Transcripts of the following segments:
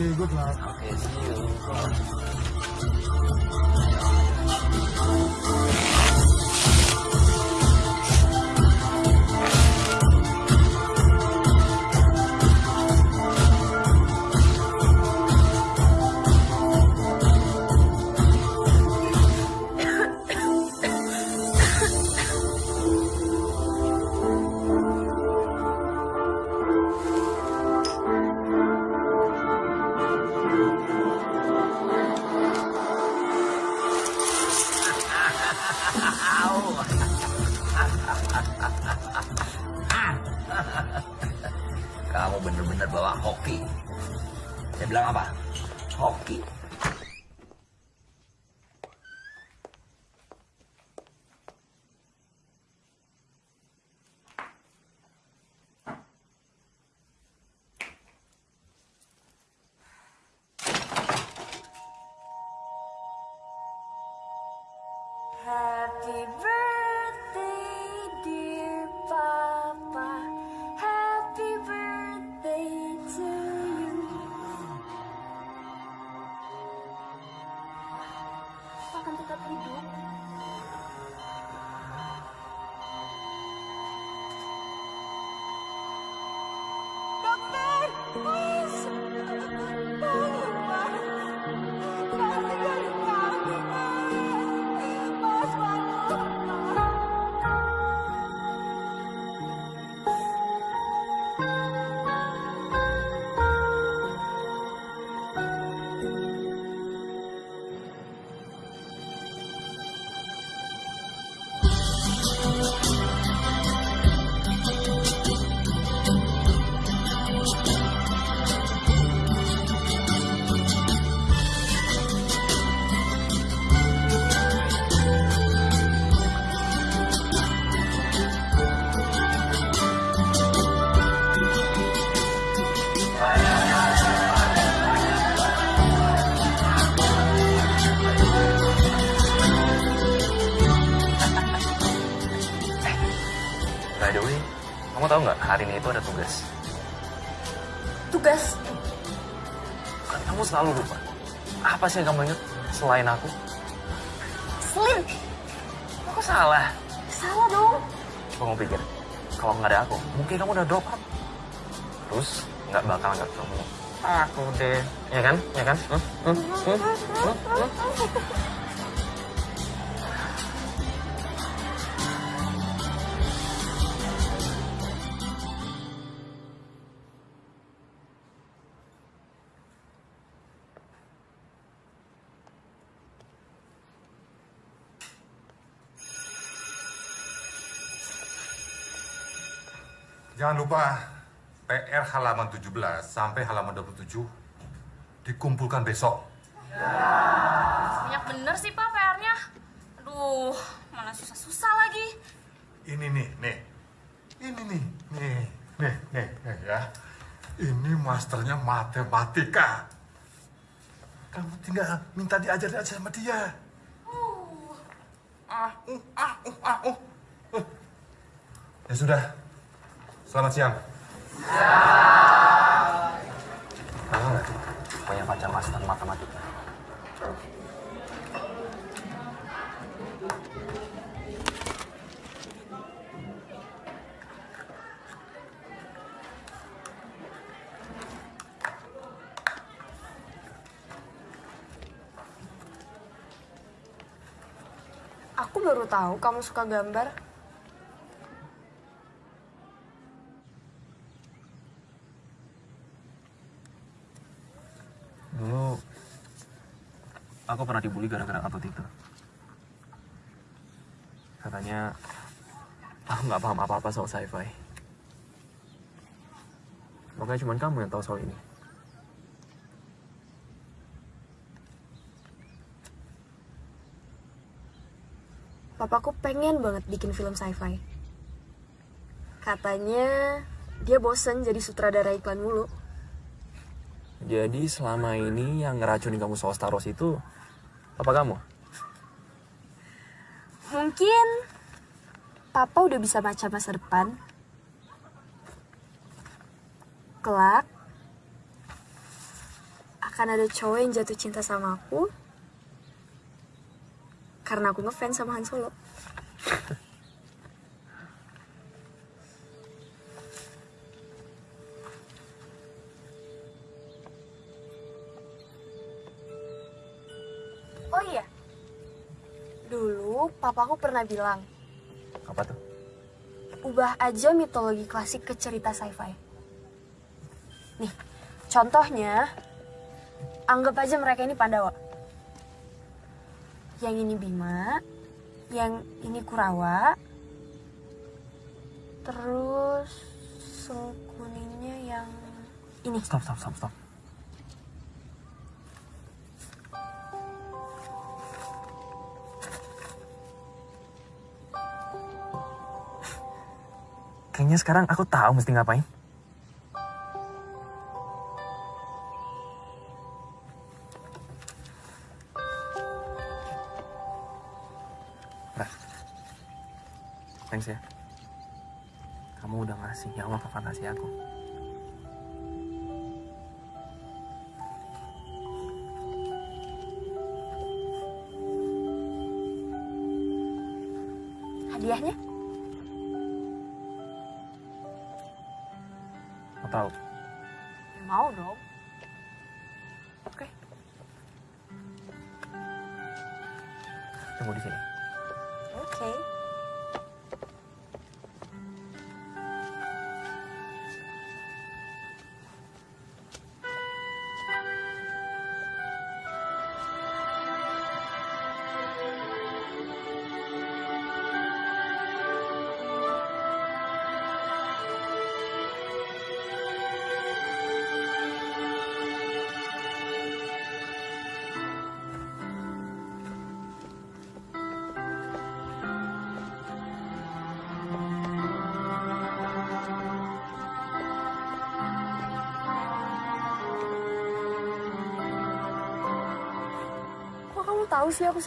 okay, good kamu tahu nggak hari ini itu ada tugas? Tugas Kan kamu selalu lupa. Apa sih yang kamu ingat selain aku? Slim. Aku salah. Salah dong. Kamu pikir kalau nggak ada aku, mungkin kamu udah drop out. Terus nggak bakal nggak ketemu aku deh, ya kan? Ya kan? Hmm? Hmm? Hmm? Hmm? Hmm? Jangan lupa PR halaman 17 sampai halaman 27 dikumpulkan besok. Banyak bener sih Pak PR-nya. Aduh, mana susah-susah lagi. Ini nih, nih. Ini nih, nih, nih, nih, nih ya. Ini masternya matematika. Kamu tinggal minta diajarin aja sama dia. Ah, uh, ah, uh, ah, uh. Uh. Ya sudah. Selamat siang. Kamu nggak punya pacar master matematika? Aku baru tahu kamu suka gambar. Dulu aku pernah dibully gara-gara atlet itu. Katanya aku nggak paham apa-apa soal sci-fi. Makanya cuma kamu yang tahu soal ini. Papaku pengen banget bikin film sci-fi. Katanya dia bosen jadi sutradara iklan mulu. Jadi selama ini yang ngeracunin kamu soal Star Wars itu apa kamu? Mungkin papa udah bisa baca masa depan. kelak akan ada cowok yang jatuh cinta sama aku karena aku ngefans sama Han Solo. dulu papaku pernah bilang Apa tuh? ubah aja mitologi klasik ke cerita sci-fi. Nih, contohnya, anggap aja mereka ini Pandawa. Yang ini Bima, yang ini Kurawa, terus sengkuningnya yang ini. Stop, stop, stop, stop. Kayaknya sekarang aku tahu mesti ngapain. Thanks ya. Kamu udah ngasih nyawa ke fantasi aku. Kok kamu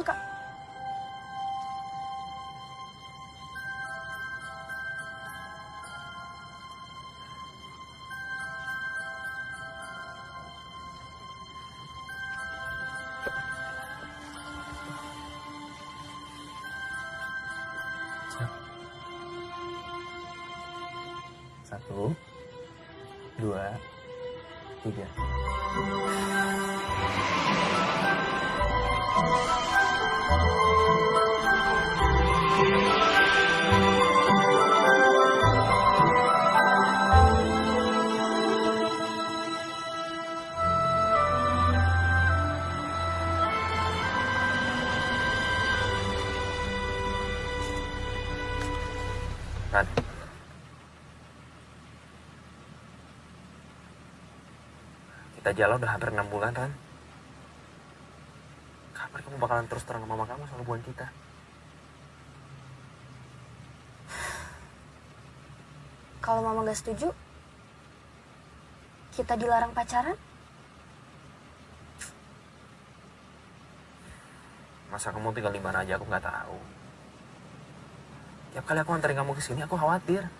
Kita jalan udah hampir enam bulan, Ran. Kapan kamu bakalan terus terang sama mama kamu soal hubungan kita? Kalau mama gak setuju, kita dilarang pacaran? Masa kamu tinggal di mana aja aku nggak tahu. Tiap kali aku anterin kamu ke sini aku khawatir.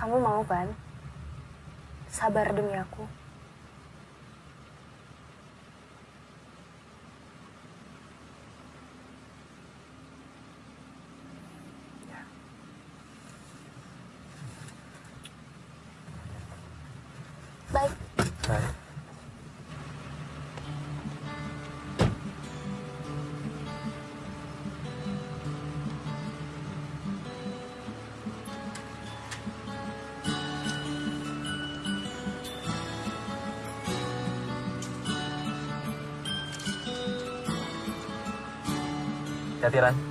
Kamu mau kan? Sabar demi aku. Hati-hati.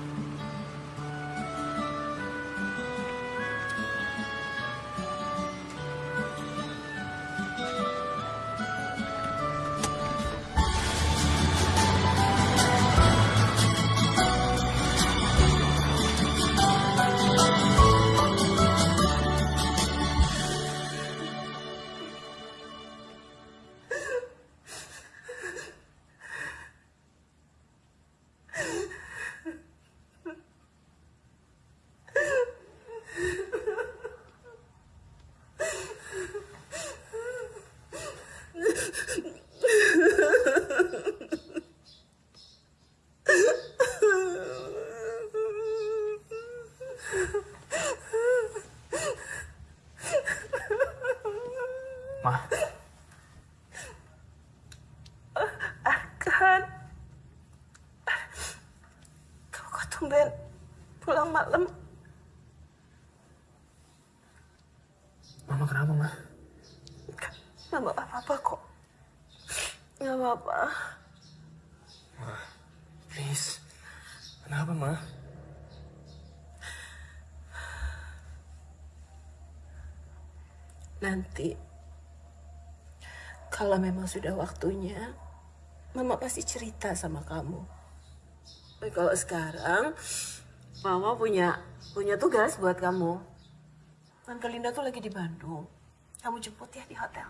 Nanti, kalau memang sudah waktunya, Mama pasti cerita sama kamu. Tapi kalau sekarang, Mama punya punya tugas buat kamu. Tante Linda tuh lagi di Bandung. Kamu jemput ya di hotel.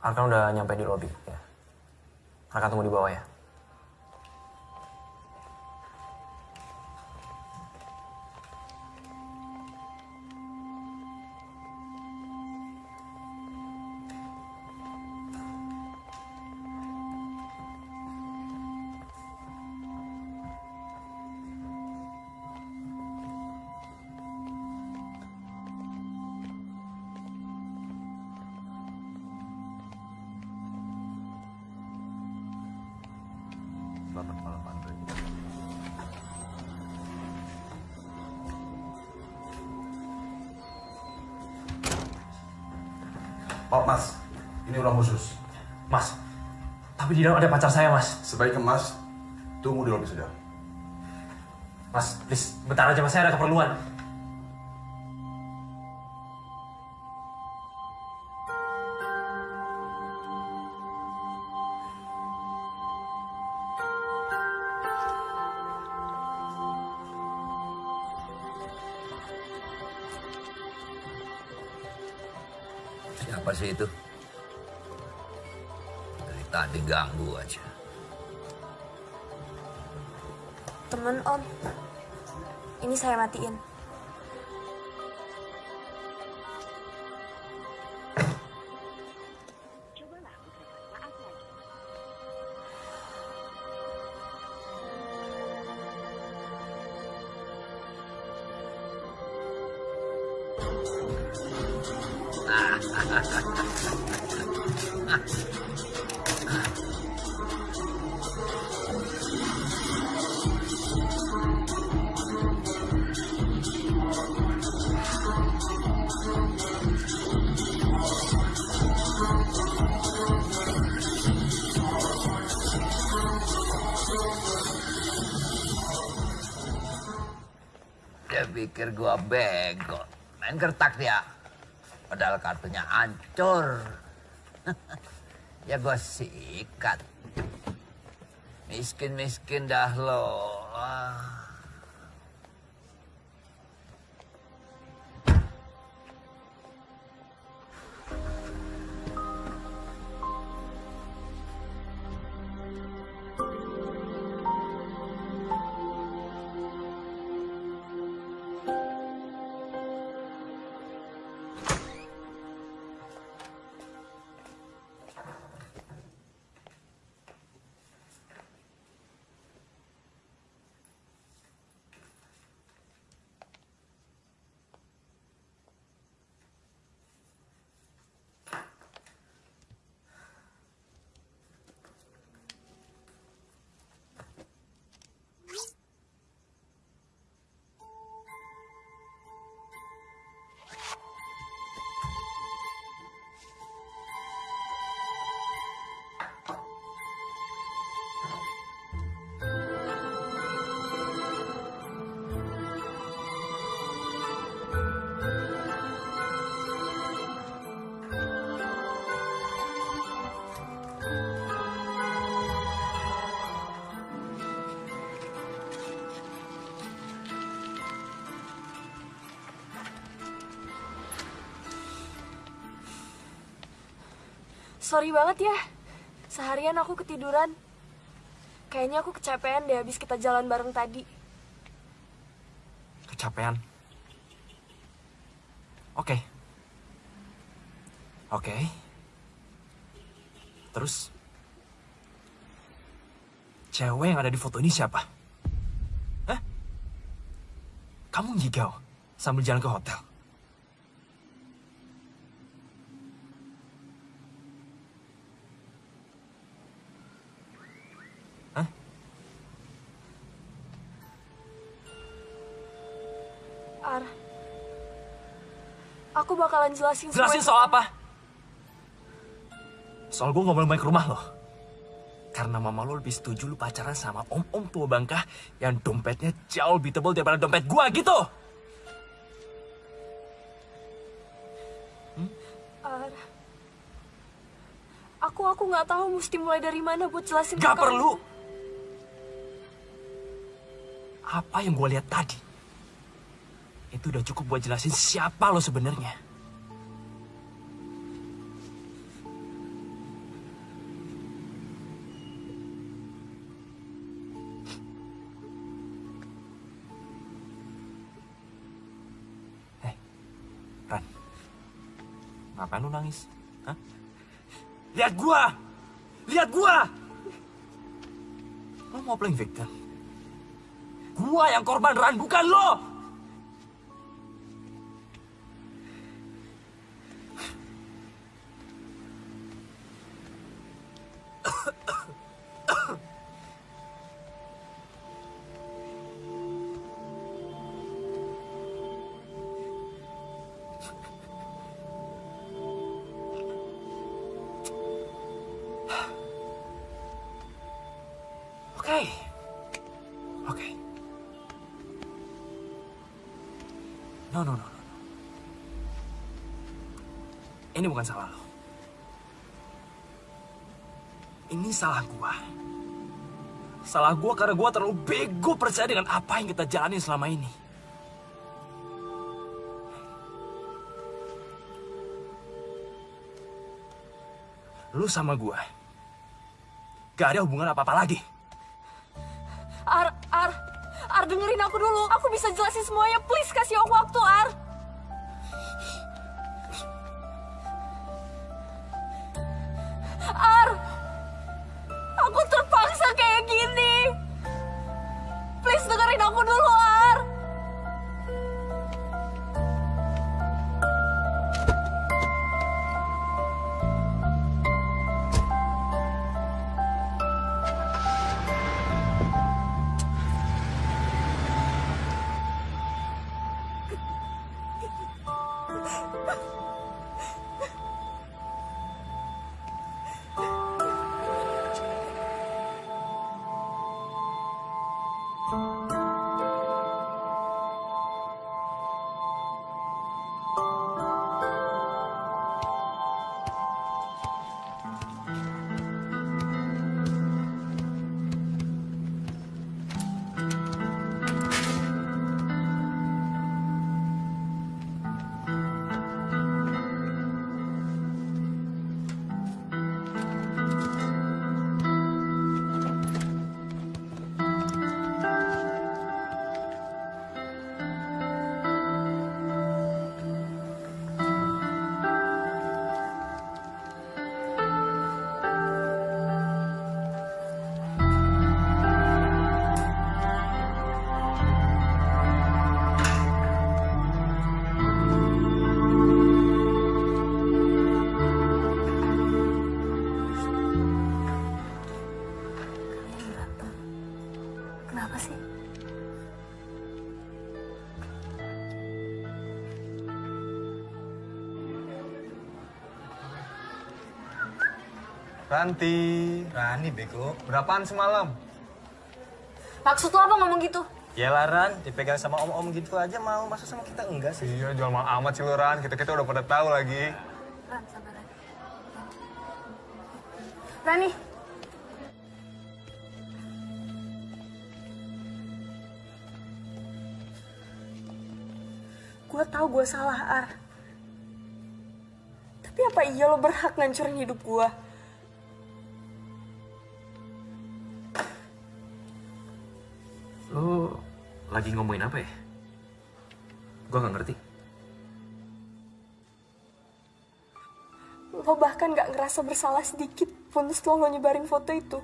Arkan udah nyampe di lobby, ya. Arkan tunggu di bawah ya. Khusus. Mas, tapi di dalam ada pacar saya, Mas. Sebaiknya mas, tunggu di lobi saja. Mas, please, bentar aja, Mas. Saya ada keperluan. Dari tadi ganggu aja. Temen Om. Ini saya matiin. Main kertak dia. Padahal kartunya hancur. ya gua sikat. Miskin-miskin dah lo. Sorry banget ya. Seharian aku ketiduran. Kayaknya aku kecapean deh habis kita jalan bareng tadi. Kecapean. Oke. Oke. Terus? Cewek yang ada di foto ini siapa? Hah? Kamu ngigau sambil jalan ke hotel? Bakalan jelasin Jelasin soal apa? Soal gue gak boleh main ke rumah lo. Karena mama lo lebih setuju lu pacaran sama om-om tua bangka yang dompetnya jauh lebih tebal daripada dompet gua gitu. Ar, aku aku nggak tahu mesti mulai dari mana buat jelasin. Gak kamu. perlu. Apa yang gue lihat tadi, itu udah cukup buat jelasin siapa lo sebenarnya. Ngapain lu nangis? Hah? Lihat gua! Lihat gua! Lo mau playing victim? Gua yang korban Ran, bukan lo! Ini bukan salah lo. Ini salah gua. Salah gua karena gua terlalu bego percaya dengan apa yang kita jalani selama ini. Lu sama gua gak ada hubungan apa-apa lagi. Ar, Ar, Ar dengerin aku dulu. Aku bisa jelasin semuanya. Please kasih aku waktu, Ar. Ranti. Rani bego. Berapaan semalam? Maksud lo apa ngomong gitu? Ya Laran, dipegang sama om-om gitu aja mau. Masa sama kita enggak sih? Iya, jual mahal amat sih lu, Ran. Kita-kita udah pada tahu lagi. Ran, sabar, Ran. Rani. Gue tahu gue salah, Ar. Tapi apa iya lo berhak ngancurin hidup gue? Lagi ngomongin apa ya? Gua gak ngerti. Lo bahkan gak ngerasa bersalah sedikit pun setelah lo nyebarin foto itu.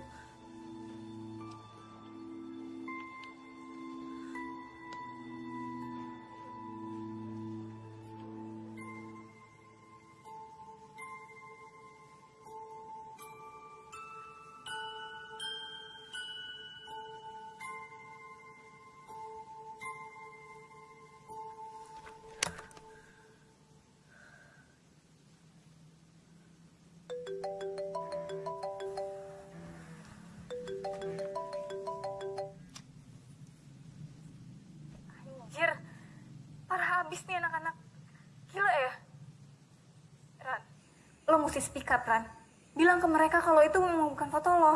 Ran. Bilang ke mereka kalau itu memang bukan foto lo.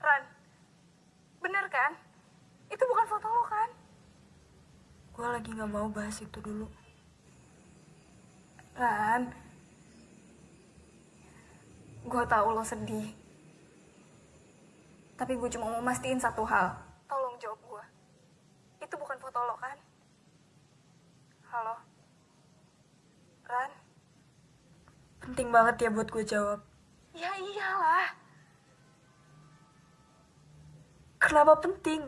Ran, bener kan? Itu bukan foto lo kan? Gue lagi gak mau bahas itu dulu. Ran, gue tahu lo sedih. Tapi gue cuma mau mastiin satu hal. Tolong jawab gue. Itu bukan foto lo kan? Halo? Ran? Penting banget ya buat gue jawab. Ya iyalah. Kenapa penting?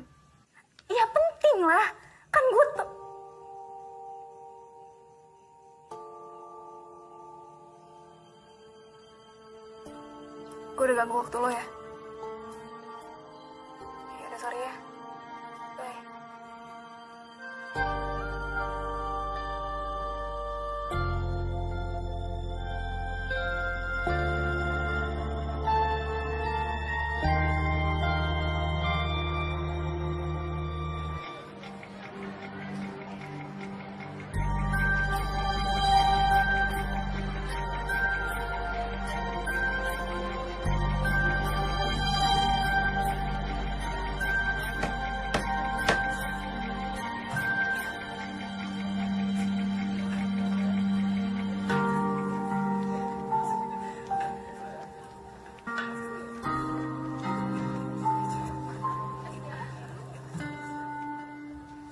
Ya penting lah. Kan gue tuh... Gue udah ganggu waktu lo ya. Ya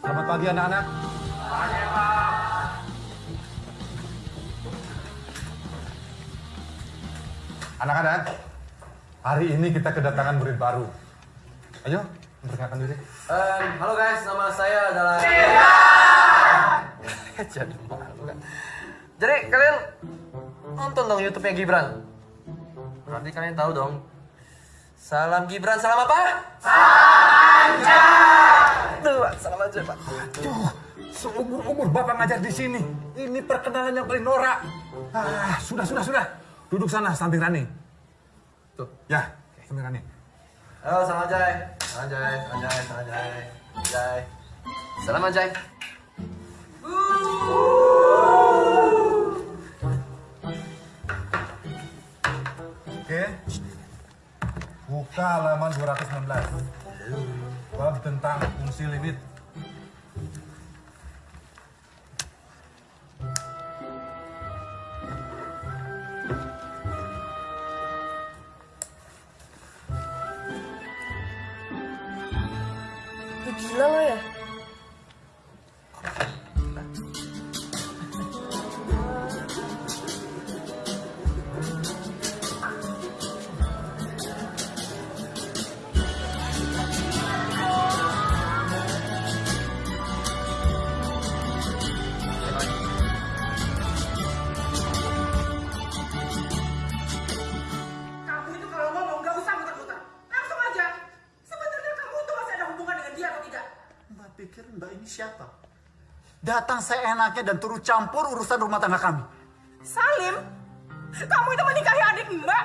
Selamat pagi anak-anak. Anak-anak, hari ini kita kedatangan murid baru. Ayo, memperkenalkan diri. halo guys, nama saya adalah. Jadi malu kan. Jadi kalian nonton dong YouTube-nya Gibran. Nanti kalian tahu dong. Salam Gibran, salam apa? Dua, salam aja Pak. Aduh, seumur-umur Bapak ngajar di sini. Ini perkenalan yang paling norak. Ah, sudah, sudah, sudah. Duduk sana, samping Rani. Tuh. Ya, samping Rani. Halo, salam Anjay. Salam Anjay, salam Anjay, salam Anjay. Anjay. Salam Anjay. Oke. Buka halaman 216. Bab tentang fungsi limit. Seenaknya dan turut campur urusan rumah tangga kami. Salim, kamu itu menikahi adik Mbak.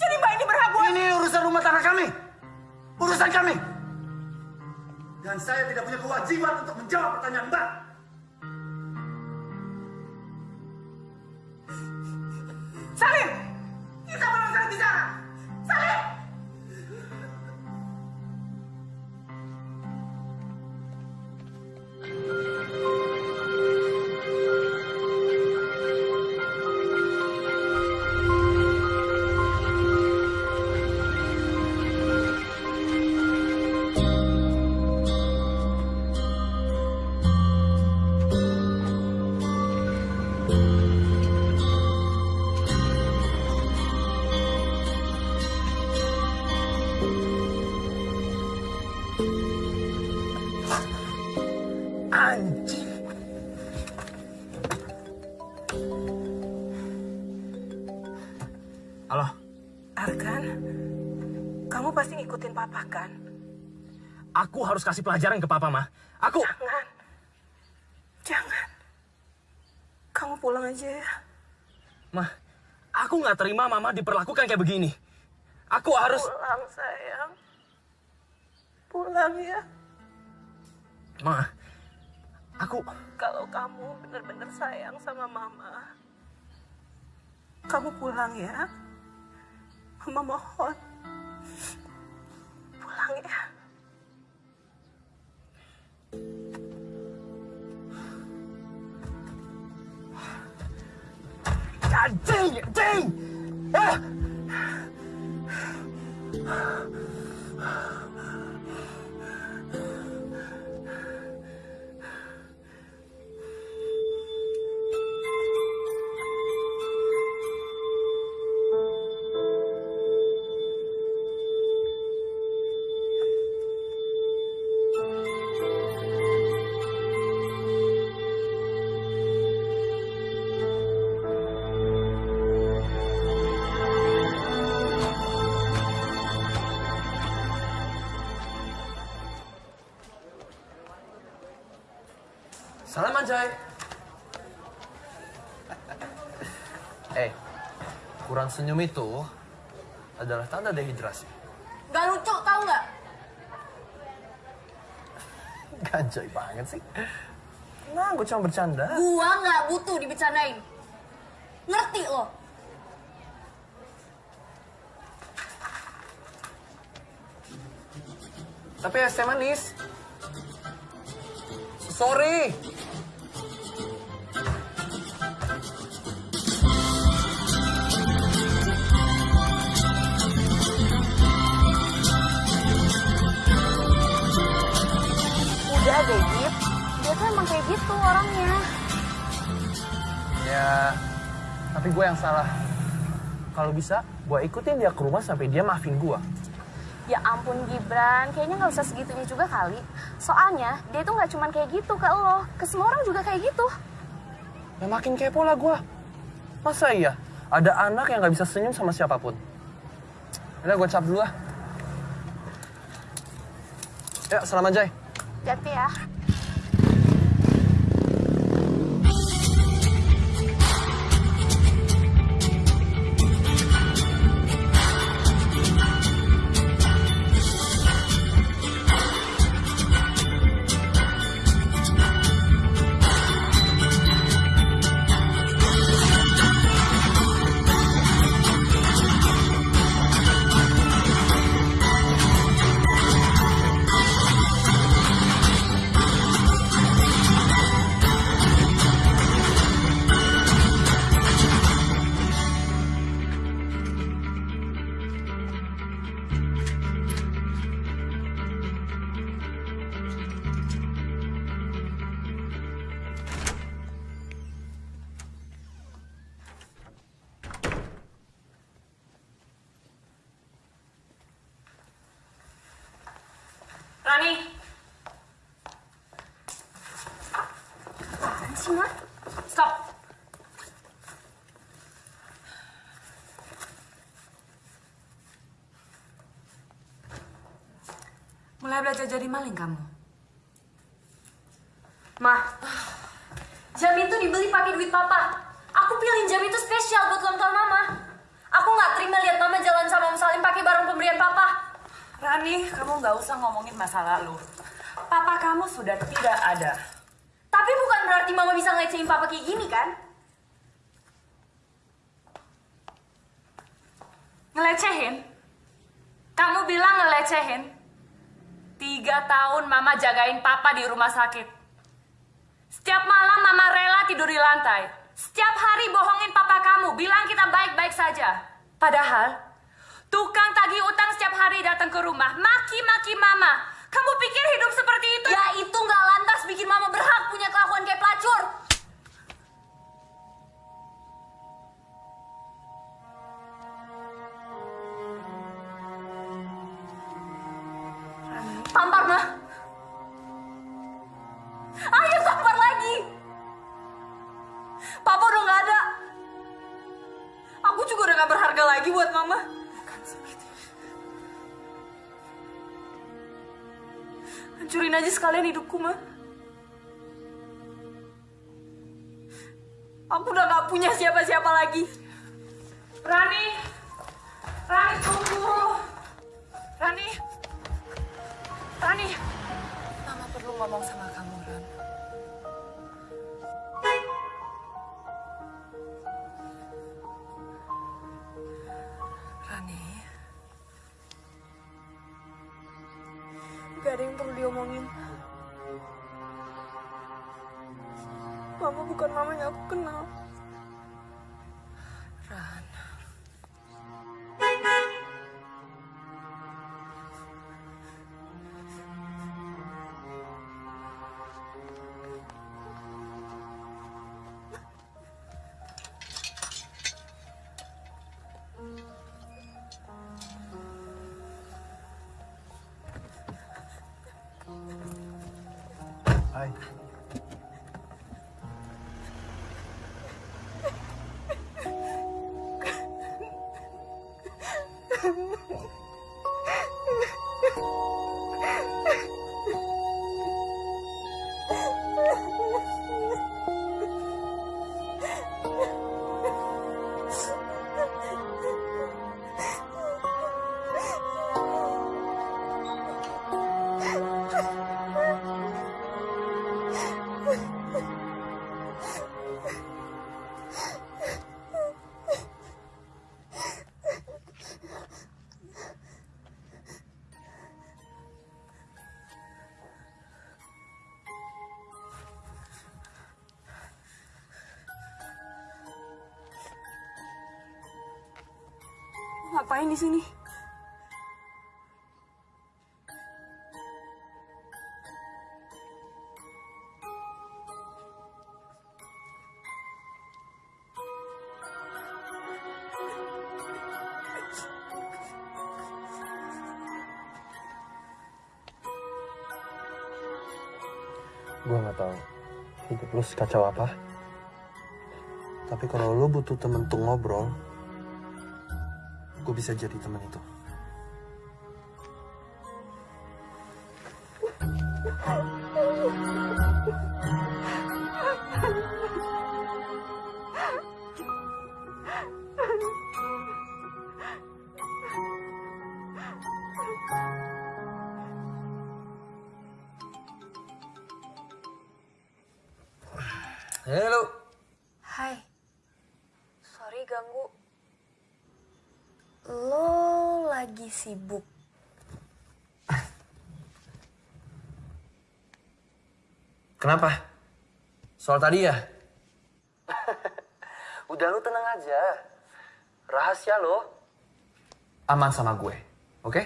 Jadi Mbak ini berhak buat... Ini urusan rumah tangga kami. Urusan kami. Dan saya tidak punya kewajiban untuk menjawab pertanyaan Mbak. Harus kasih pelajaran ke papa, mah. Aku... Jangan. Jangan. Kamu pulang aja ya. Mah, aku nggak terima mama diperlakukan kayak begini. Aku harus... Pulang sayang. Pulang ya. Ma, aku... Kalau kamu benar-benar sayang sama mama, Kamu pulang ya. Mama mohon. Pulang ya. God dang it, dang! Ah! Senyum itu adalah tanda dehidrasi. Gak lucu, tau nggak? Ganjay banget sih. Nah, gue cuma bercanda. Gua nggak butuh dibicarain. Ngerti lo? Tapi es teh manis. Sorry. Deh, Gip. Dia tuh emang kayak gitu orangnya. Ya, tapi gue yang salah. Kalau bisa, gue ikutin dia ke rumah sampai dia maafin gue. Ya ampun Gibran, kayaknya nggak usah segitunya juga kali. Soalnya dia tuh nggak cuman kayak gitu ke lo, ke semua orang juga kayak gitu. Ya makin kepo lah gue. Masa iya? Ada anak yang gak bisa senyum sama siapa pun. Udah gue cap dulu lah. Ya, selamat Jai. Hati ya. Mulai belajar jadi maling kamu. Mah, jam itu dibeli pakai duit papa. Aku pilih jam itu spesial buat ulang tahun mama. Aku nggak terima lihat mama jalan sama Om Salim pakai barang pemberian papa. Rani, kamu nggak usah ngomongin masa lalu. Papa kamu sudah tidak ada. Tapi bukan berarti mama bisa ngelecehin papa kayak gini kan? Ngelecehin? Kamu bilang ngelecehin? Tiga tahun mama jagain papa di rumah sakit. Setiap malam mama rela tidur di lantai. Setiap hari bohongin papa kamu, bilang kita baik-baik saja. Padahal, tukang tagih utang setiap hari datang ke rumah, maki-maki mama. Kamu pikir hidup seperti itu? Ya itu nggak lantas bikin mama berhak punya kelakuan kayak pelacur. Sekalian hidupku, mah. Aku udah gak punya siapa-siapa lagi. Rani, Rani tunggu. Rani, Rani. Mama perlu ngomong sama kamu, Ran. Bukan mama aku kenal. Ngapain di sini? Gue nggak tahu hidup lu sekacau apa. Tapi kalau lu butuh temen untuk ngobrol, gue bisa jadi temen itu. Kenapa? Soal tadi ya? Udah lu tenang aja. Rahasia lo. Aman sama gue, oke?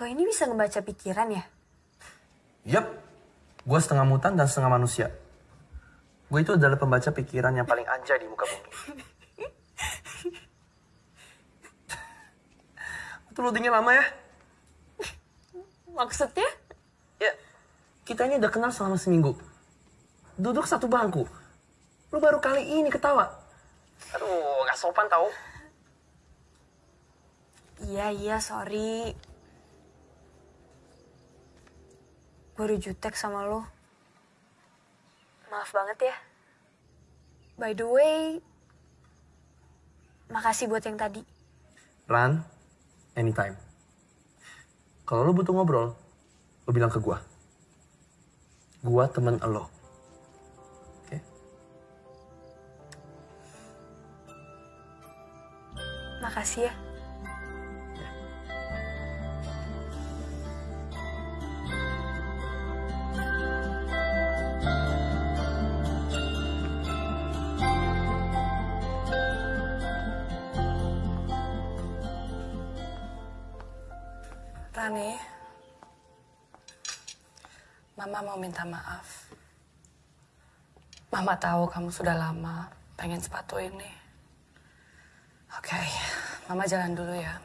Lo ini bisa ngebaca pikiran ya? Yap, gue setengah mutan dan setengah manusia. Gue itu adalah pembaca pikiran yang paling anjay di muka bumi. Loadingnya lama ya? Maksudnya? Ya, kita ini udah kenal selama seminggu. Duduk satu bangku. Lu baru kali ini ketawa. Aduh, gak sopan tau. Iya, iya, sorry. Gue udah jutek sama lo. Maaf banget ya. By the way, makasih buat yang tadi. Ran, anytime. Kalau lu butuh ngobrol, lu bilang ke gua. Gua temen lo. Oke? Makasih ya. Mau minta maaf. Mama tahu kamu sudah lama pengen sepatu ini. Oke, Mama jalan dulu ya.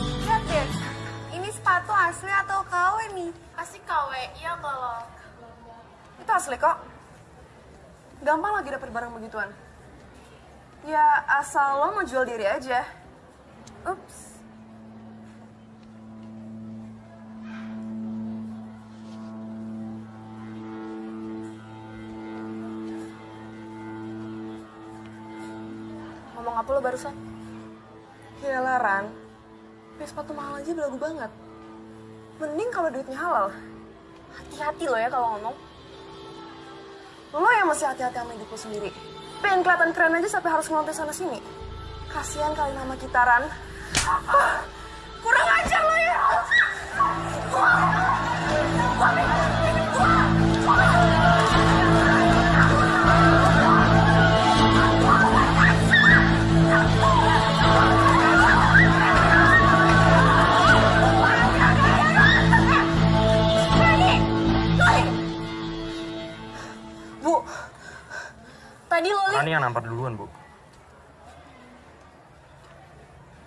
Lihat deh, ini sepatu asli atau KW nih? Pasti KW, iya kalau. Itu asli kok. Gampang lagi dapet barang begituan. Ya asal lo mau jual diri aja. Ups. apa lo barusan? Ya Laran, beli sepatu mahal aja belagu banget. Mending kalau duitnya halal. Hati-hati lo ya kalau ngomong. Lo yang masih hati-hati sama hidup sendiri. Pengen kelihatan keren aja sampai harus ngelontek sana sini. Kasihan kali nama kita, Ran. Ah, kurang ajar lo ya! Bu, yang nampar duluan, Bu.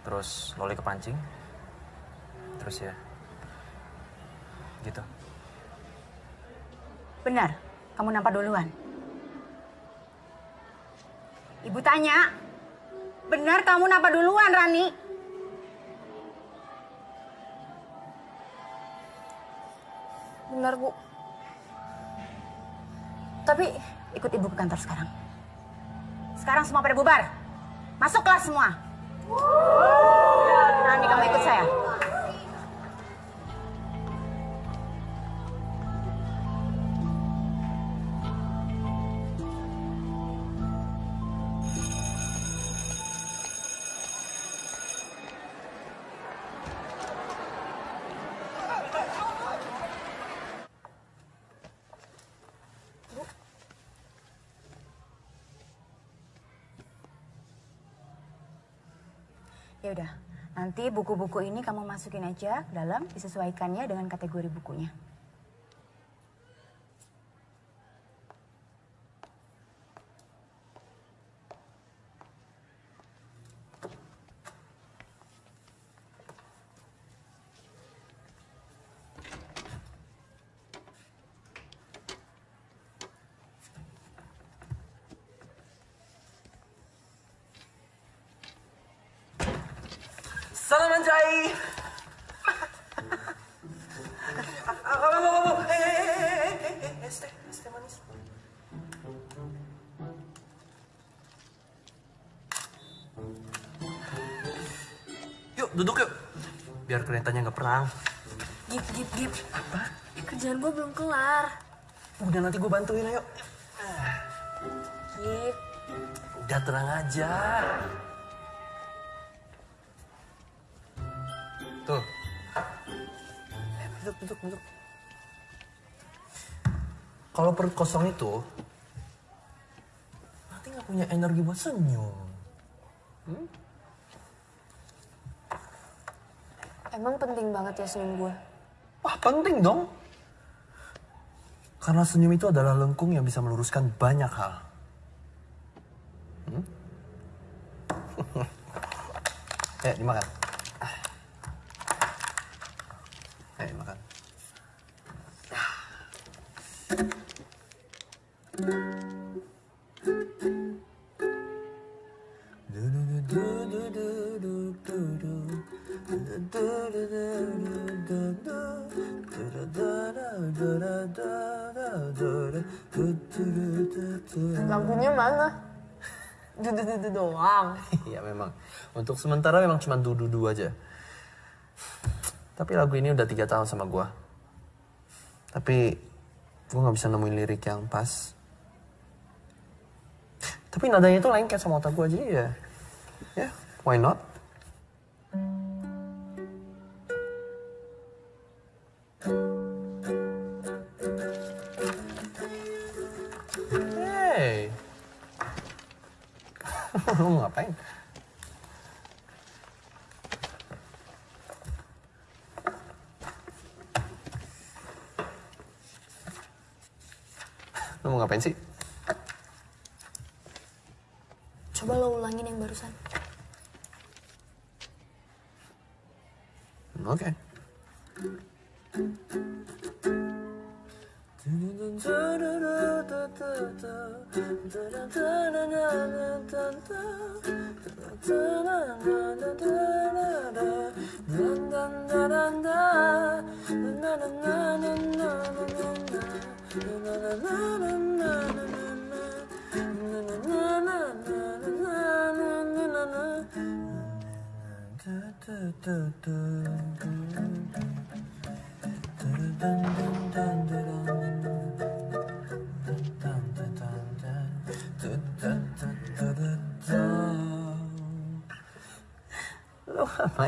Terus Loli kepancing. Terus ya. Gitu. Benar, kamu nampak duluan. Ibu tanya, benar kamu nampak duluan, Rani? Benar, Bu. Tapi ikut ibu ke kantor sekarang. Sekarang semua pada bubar. Masuk kelas semua. Rani kamu ikut saya. Nanti buku-buku ini kamu masukin aja ke dalam, disesuaikannya dengan kategori bukunya. Kelihatannya nggak perang. Gip, gip, gip. Apa? Kerjaan gue belum kelar. Udah nanti gue bantuin, ayo. Gip. Udah tenang aja. Tuh. Eh, duduk, duduk, duduk. Kalau perut kosong itu, nanti nggak punya energi buat senyum. Hmm? Emang penting banget ya senyum gue? Wah, penting dong. Karena senyum itu adalah lengkung yang bisa meluruskan banyak hal. Hmm? Eh, dimakan. Eh, makan. Lagunya Dudu-dudu doang. Iya memang. Untuk sementara memang cuma dudu-dudu aja. Tapi lagu ini udah tiga tahun sama gua. Tapi gua nggak bisa nemuin lirik yang pas. Tapi nadanya itu lengket sama otak gua jadi ya. Ya, why not?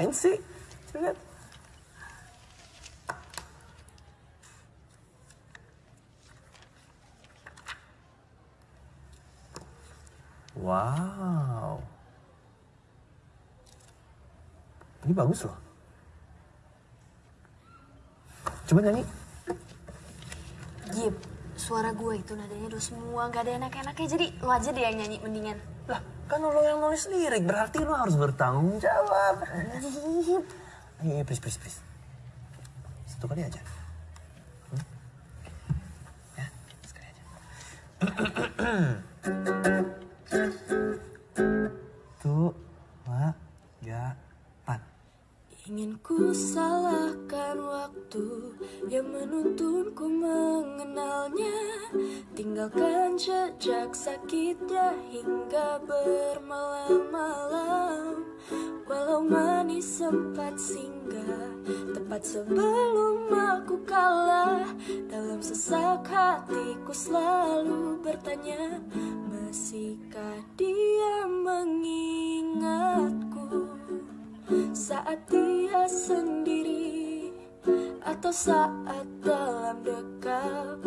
Ngapain sih? Coba lihat. Wow. Ini bagus loh. Coba nyanyi. Gip, suara gue itu nadanya udah semua, gak ada enak-enaknya. Jadi lo aja deh yang nyanyi mendingan. Lah, kan lo yang nulis lirik, berarti lo harus bertanggung jawab. Ayo, ayo, please, please, please. Satu kali aja. Hmm? Ya, sekali aja. Tuh, Ingin ku salahkan waktu yang menuntunku mengenalnya. Tinggalkan jejak sakitnya hingga bermalam-malam. Walau manis sempat singgah Tepat sebelum aku kalah. Dalam sesak hatiku selalu bertanya Masihkah dia mengingatku saat dia sendiri atau saat dalam dekap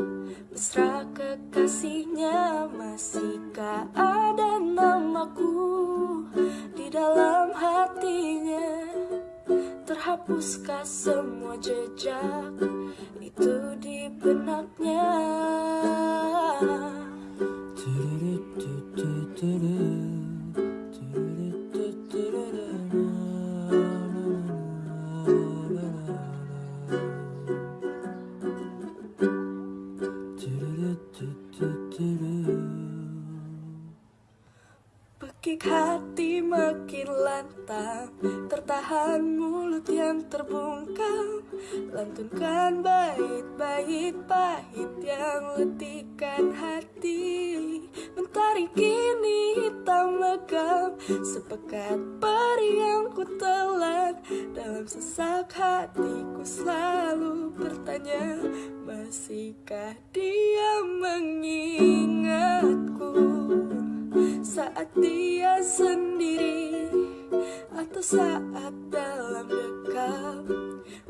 mesra kekasihnya masihkah ada namaku di dalam hatinya. Terhapuskah semua jejak itu di benaknya Pekik hati makin lantang Tertahan mulut yang terbungkam. Lantunkan bait-bait pahit yang letihkan hati. Mentari kini hitam legam Sepekat peri yang ku telan. Dalam sesak hatiku selalu bertanya Masihkah dia mengingatku saat dia sendiri atau saat dalam dekap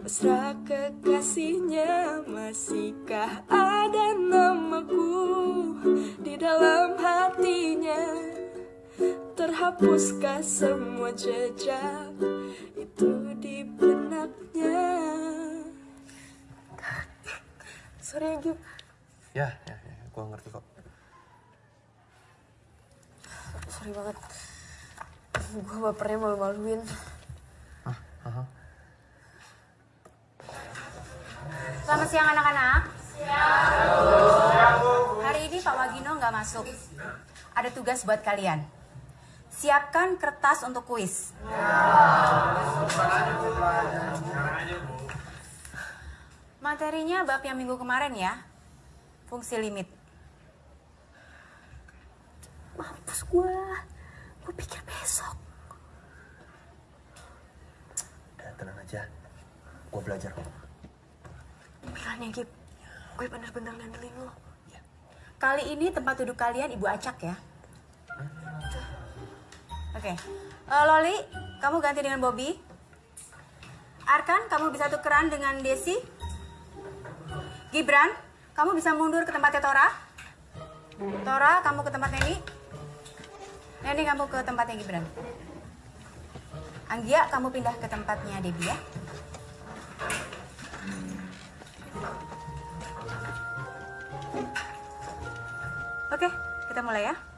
mesra kekasihnya masihkah ada namaku di dalam hatinya terhapuskah semua jejak itu di benaknya Sorry ya. Ya, ya, gua ngerti kok. Sorry banget. Gue bapernya malu-maluin. Aha. Selamat siang anak-anak. Hari ini Pak Wagino nggak masuk. Ada tugas buat kalian. Siapkan kertas untuk kuis. Materinya bab yang minggu kemarin ya. Fungsi limit. Mampus gue. Gue pikir besok. Udah tenang aja. Gua belajar kok. Bilangnya Gip. Gue bener-bener ngandelin lo. Kali ini tempat duduk kalian Ibu Acak ya. Oke. Eh, Loli, kamu ganti dengan Bobby. Arkan, kamu bisa tukeran dengan Desi. Gibran, kamu bisa mundur ke tempatnya Tora. Tora, kamu ke tempat Neni. Neni, kamu ke tempatnya Gibran. Anggia, kamu pindah ke tempatnya Debbie ya. Oke, kita mulai ya.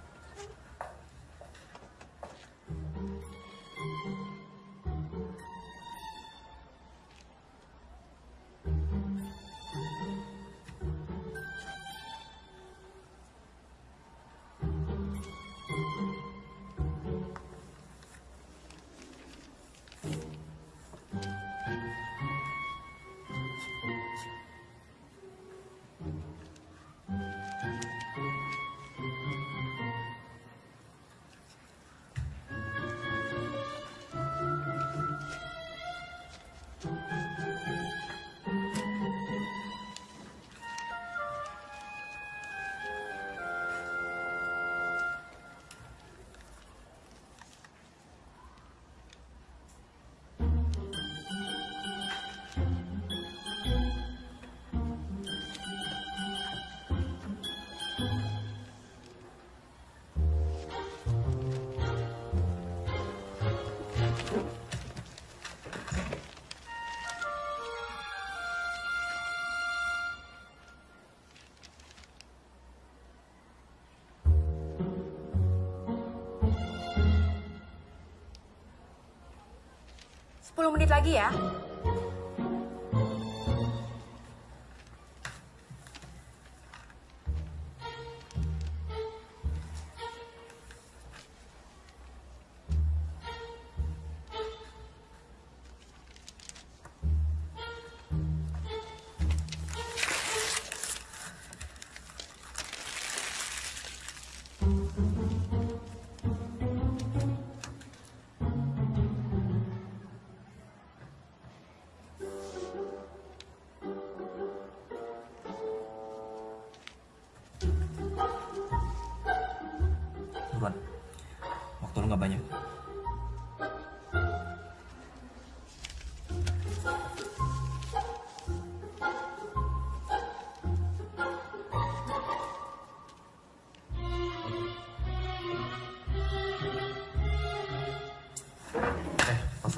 10 menit lagi ya.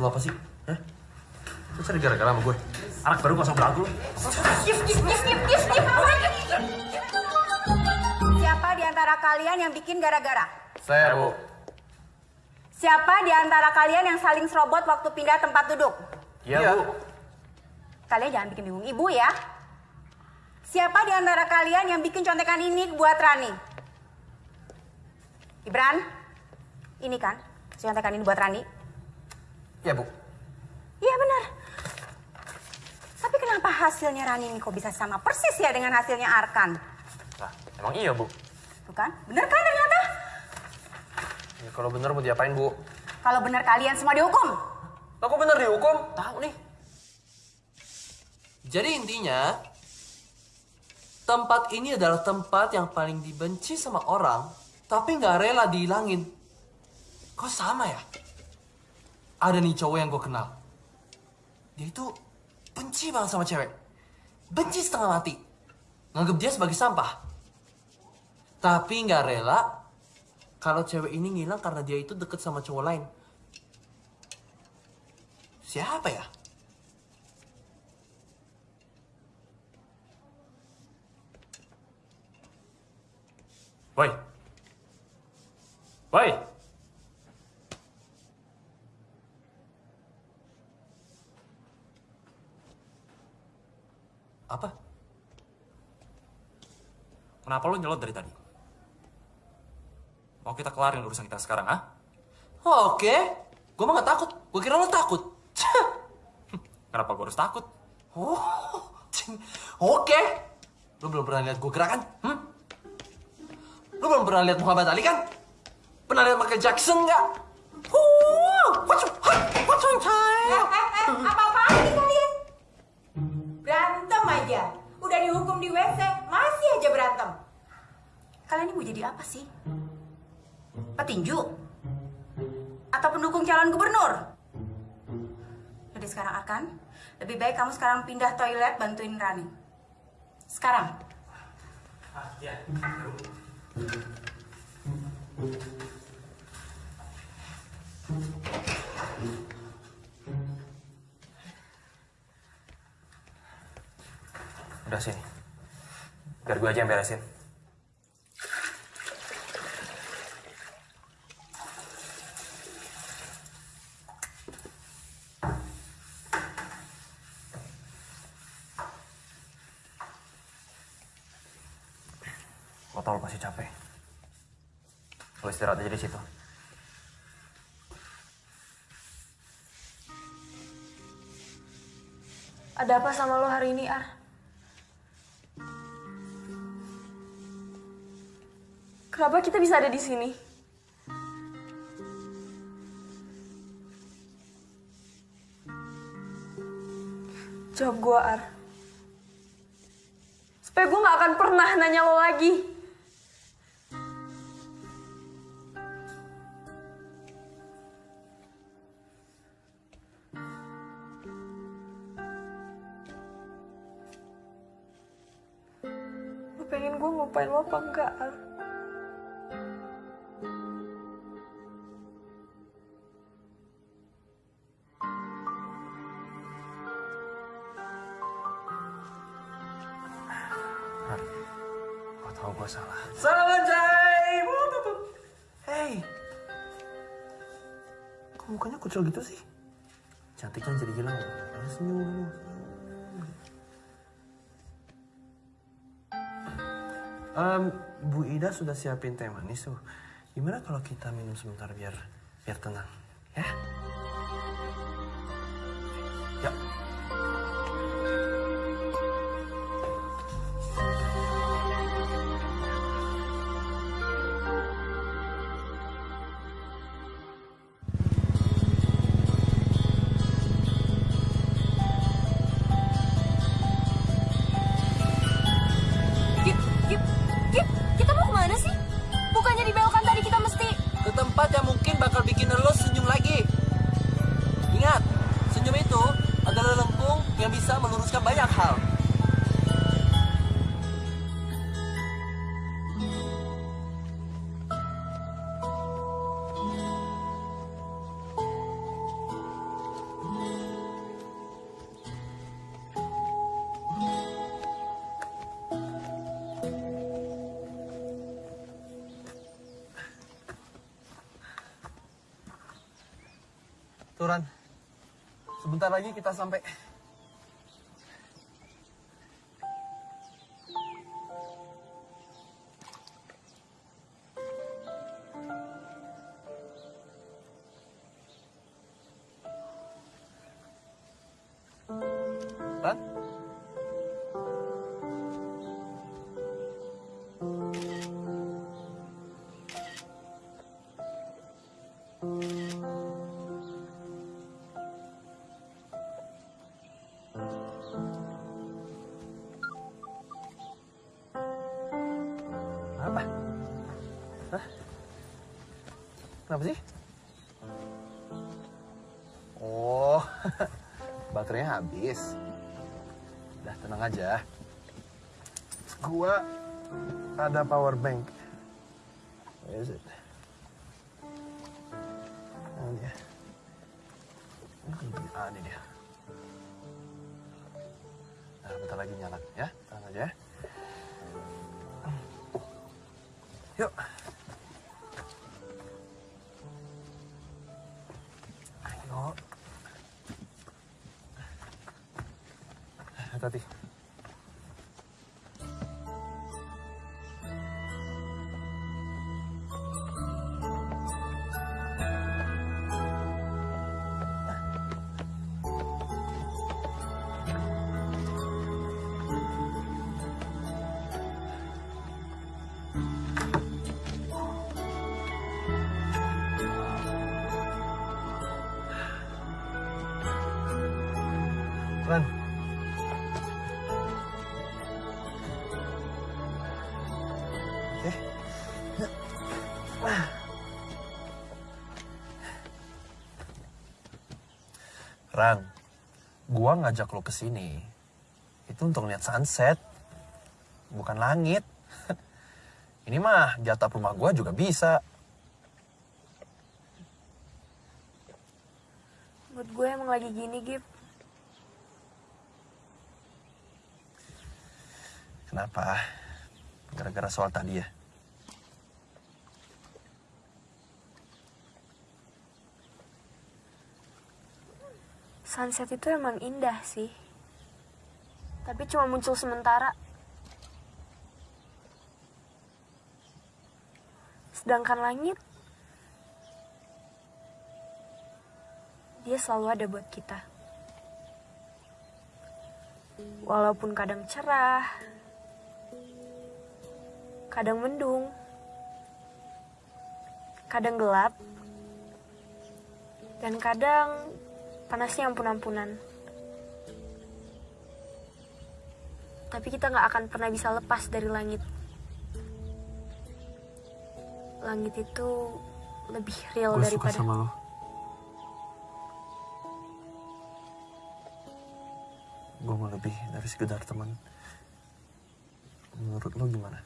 Maksud lu apa sih? Hah? Lu cari gara-gara sama gue? Anak baru pasang belagu lu. Siapa di antara kalian yang bikin gara-gara? Saya, Bu. Siapa di antara kalian yang saling serobot waktu pindah tempat duduk? Iya, Bu. Kalian jangan bikin bingung ibu ya. Siapa di antara kalian yang bikin contekan ini buat Rani? Ibran, ini kan contekan ini buat Rani? Iya, Bu. Iya benar. Tapi kenapa hasilnya Rani ini kok bisa sama persis ya dengan hasilnya Arkan? Lah, emang iya, Bu. Tuh kan? Bener kan ternyata? Ya, kalau bener mau diapain, Bu? Kalau benar kalian semua dihukum. Aku bener dihukum? Tahu nih. Jadi intinya, tempat ini adalah tempat yang paling dibenci sama orang, tapi nggak rela dihilangin. Kok sama ya? Ada nih cowok yang gue kenal. Dia itu benci banget sama cewek. Benci setengah mati. Nganggep dia sebagai sampah. Tapi nggak rela kalau cewek ini ngilang karena dia itu deket sama cowok lain. Siapa ya? Woi. Woi. Apa? Kenapa lu nyelot dari tadi? Mau kita kelarin urusan kita sekarang, ah? Oh, Oke, gue mah gak takut. Gue kira lo takut. Kenapa gue harus takut? Oh, oke. Lo belum pernah lihat gue gerak kan? Hmm? Lo belum pernah lihat Muhammad Ali kan? Pernah lihat Michael Jackson nggak? What's what's on time? Apa-apaan nih kalian? Aja. Udah dihukum di WC, masih aja berantem. Kalian ini mau jadi apa sih? Petinju? Atau pendukung calon gubernur? Jadi sekarang Arkan, lebih baik kamu sekarang pindah toilet bantuin Rani. Sekarang. Udah sini. Biar gue aja yang beresin. Lo tau lo pasti capek. Lo istirahat aja di situ. Ada apa sama lo hari ini, Ar? Kenapa kita bisa ada di sini? Jawab gue, Ar. Supaya gue gak akan pernah nanya lo lagi. Kucel gitu sih? Cantiknya jadi hilang. Ayo senyum. Em, Bu Ida sudah siapin teh manis tuh. Gimana kalau kita minum sebentar biar biar tenang, ya? Ya. Turan, sebentar lagi kita sampai. Ada power gua ngajak lo ke sini itu untuk lihat sunset, bukan langit. Ini mah jatah rumah gua juga bisa. Mood gue emang lagi gini, Gip. Kenapa? Gara-gara soal tadi ya? Sunset itu emang indah sih. Tapi cuma muncul sementara. Sedangkan langit, dia selalu ada buat kita. Walaupun kadang cerah, kadang mendung, kadang gelap, dan kadang panasnya ampun-ampunan. Tapi kita nggak akan pernah bisa lepas dari langit. Langit itu lebih real suka daripada sama lo. Gue mau lebih dari sekedar teman. Menurut lo gimana?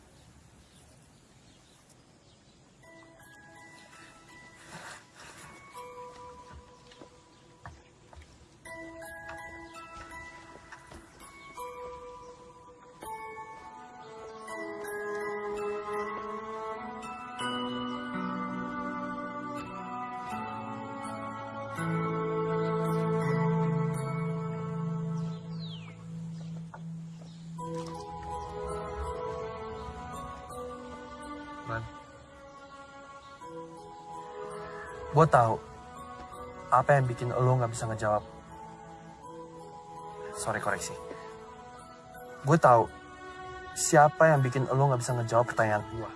Gue tahu apa yang bikin lo nggak bisa ngejawab. Sorry koreksi. Gue tahu siapa yang bikin lo nggak bisa ngejawab pertanyaan gue.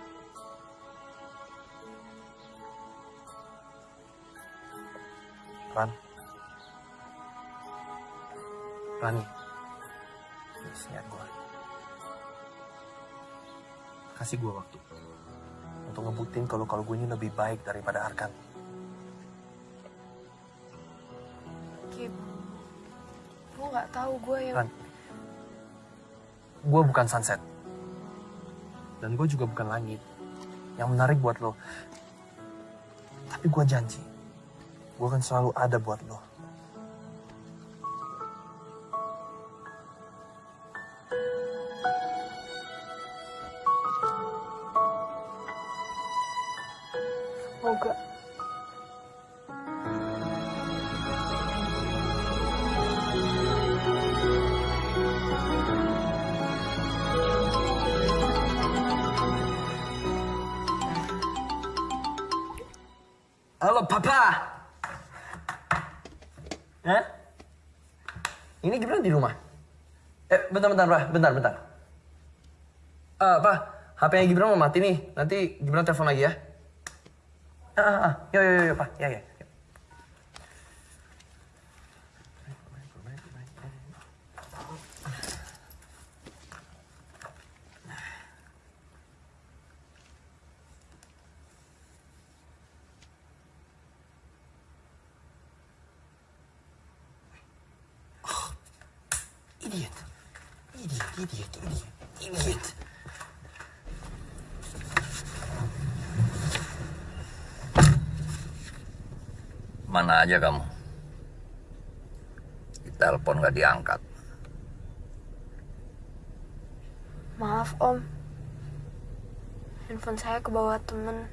Ran. Rani. Please, gue. Kasih gue waktu. Untuk ngebuktiin kalau kalau gue ini lebih baik daripada Arkan. Tahu gue yang... Ran. Gue bukan sunset. Dan gue juga bukan langit. Yang menarik buat lo. Tapi gue janji. Gue akan selalu ada buat lo. Bentar, Pak. Bentar, bentar. Eh, apa? HP-nya Gibran mau mati nih. Nanti Gibran telepon lagi ya. Ah, ah, ah. Yo, yo, yo, yo, Pak. Ya, ya. Mana aja kamu? Telepon gak diangkat. Maaf om. Handphone saya kebawa temen.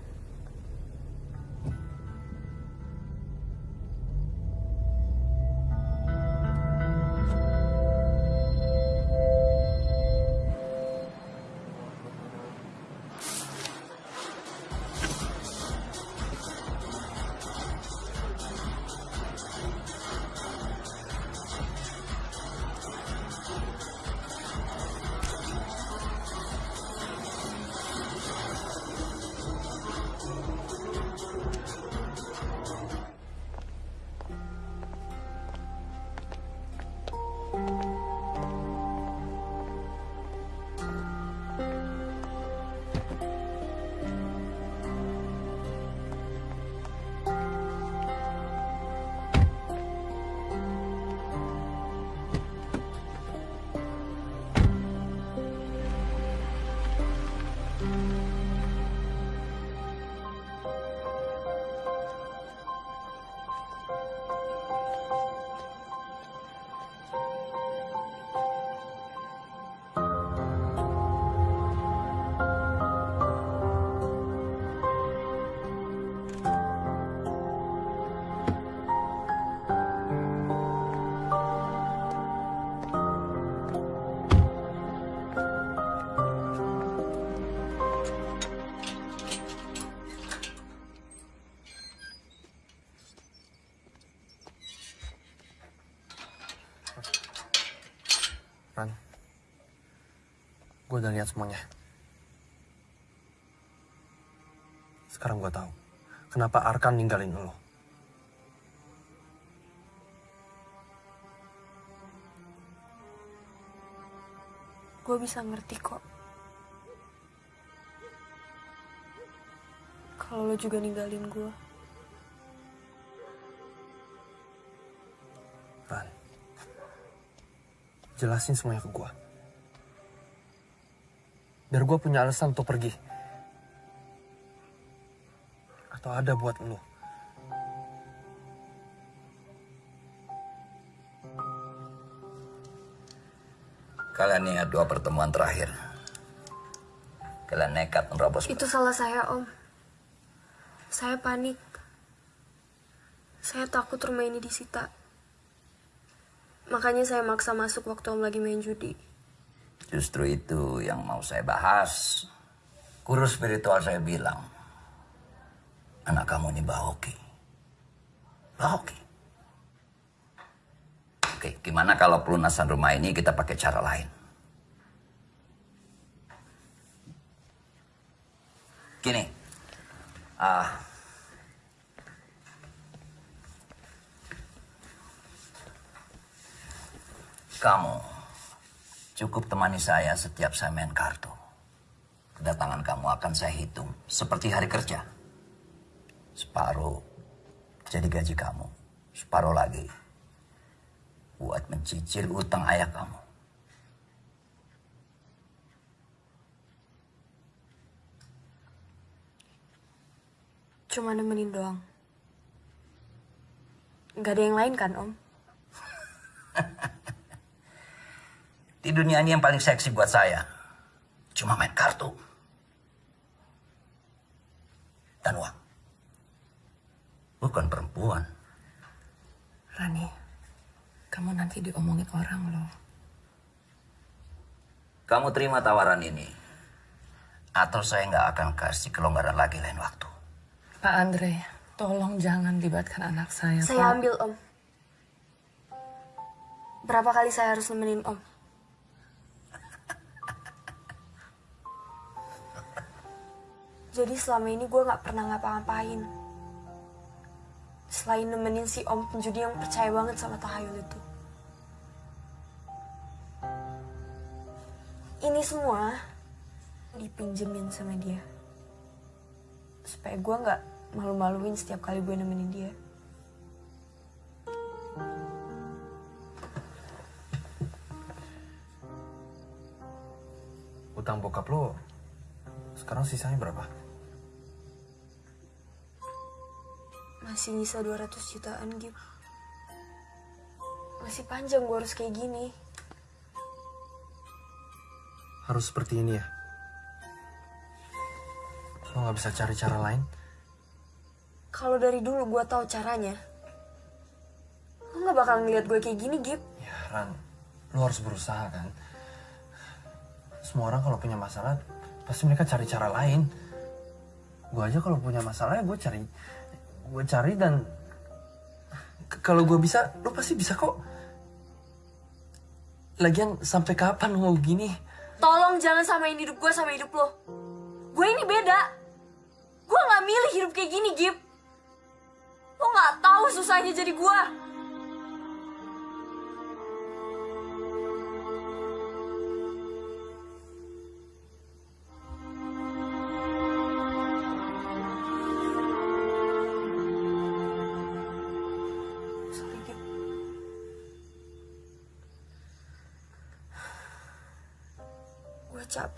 Gue udah lihat semuanya. Sekarang gue tahu kenapa Arkan ninggalin lo. Gue bisa ngerti kok. Kalau lo juga ninggalin gue. Ran. Jelasin semuanya ke gue. Biar gue punya alasan untuk pergi. Atau ada buat lo. Kalian ingat dua pertemuan terakhir. Kalian nekat menerobos. Itu salah saya, Om. Saya panik. Saya takut rumah ini disita. Makanya saya maksa masuk waktu Om lagi main judi. Justru itu yang mau saya bahas. Guru spiritual saya bilang, anak kamu ini Mbak Hoki. Oke. Gimana kalau pelunasan rumah ini kita pakai cara lain? Gini, ah, kamu cukup temani saya setiap saya main kartu. Kedatangan kamu akan saya hitung seperti hari kerja. Separuh jadi gaji kamu, separuh lagi buat mencicil utang ayah kamu. Cuma nemenin doang. Gak ada yang lain kan, Om? Di dunia ini yang paling seksi buat saya cuma main kartu dan uang. Bukan perempuan. Rani, kamu nanti diomongin orang loh. Kamu terima tawaran ini, atau saya nggak akan kasih kelonggaran lagi lain waktu. Pak Andre, tolong jangan libatkan anak saya. Saya Pak. ambil, Om. Berapa kali saya harus nemenin Om? Jadi selama ini gue gak pernah ngapa-ngapain. Selain nemenin si Om penjudi yang percaya banget sama tahayul itu. Ini semua dipinjemin sama dia. Supaya gue gak malu-maluin setiap kali gue nemenin dia. Utang bokap lo sekarang sisanya berapa? Masih nyisa 200 jutaan, Gip. Masih panjang gue harus kayak gini. Harus seperti ini ya? Lo nggak bisa cari cara lain? Kalau dari dulu gue tahu caranya, lo nggak bakal ngeliat gue kayak gini, Gip. Ya, Ran, lo harus berusaha kan? Semua orang kalau punya masalah, pasti mereka cari cara lain. Gue aja kalau punya masalah ya gue cari, gue cari dan kalau gue bisa, lo pasti bisa kok. Lagian sampai kapan lo gini? Tolong jangan samain hidup gue sama hidup lo. Gue ini beda. Gue nggak milih hidup kayak gini, Gip. Lo nggak tahu susahnya jadi gue.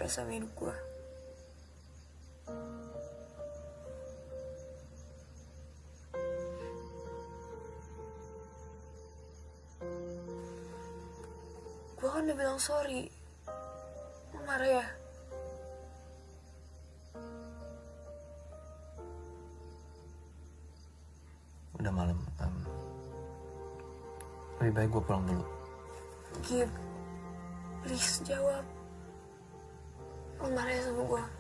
Capek sama hidup gue. Gue kan udah bilang sorry. Lo marah ya? Udah malam. em, lebih baik gue pulang dulu. Gip, please jawab. Lo marah ya sama gue?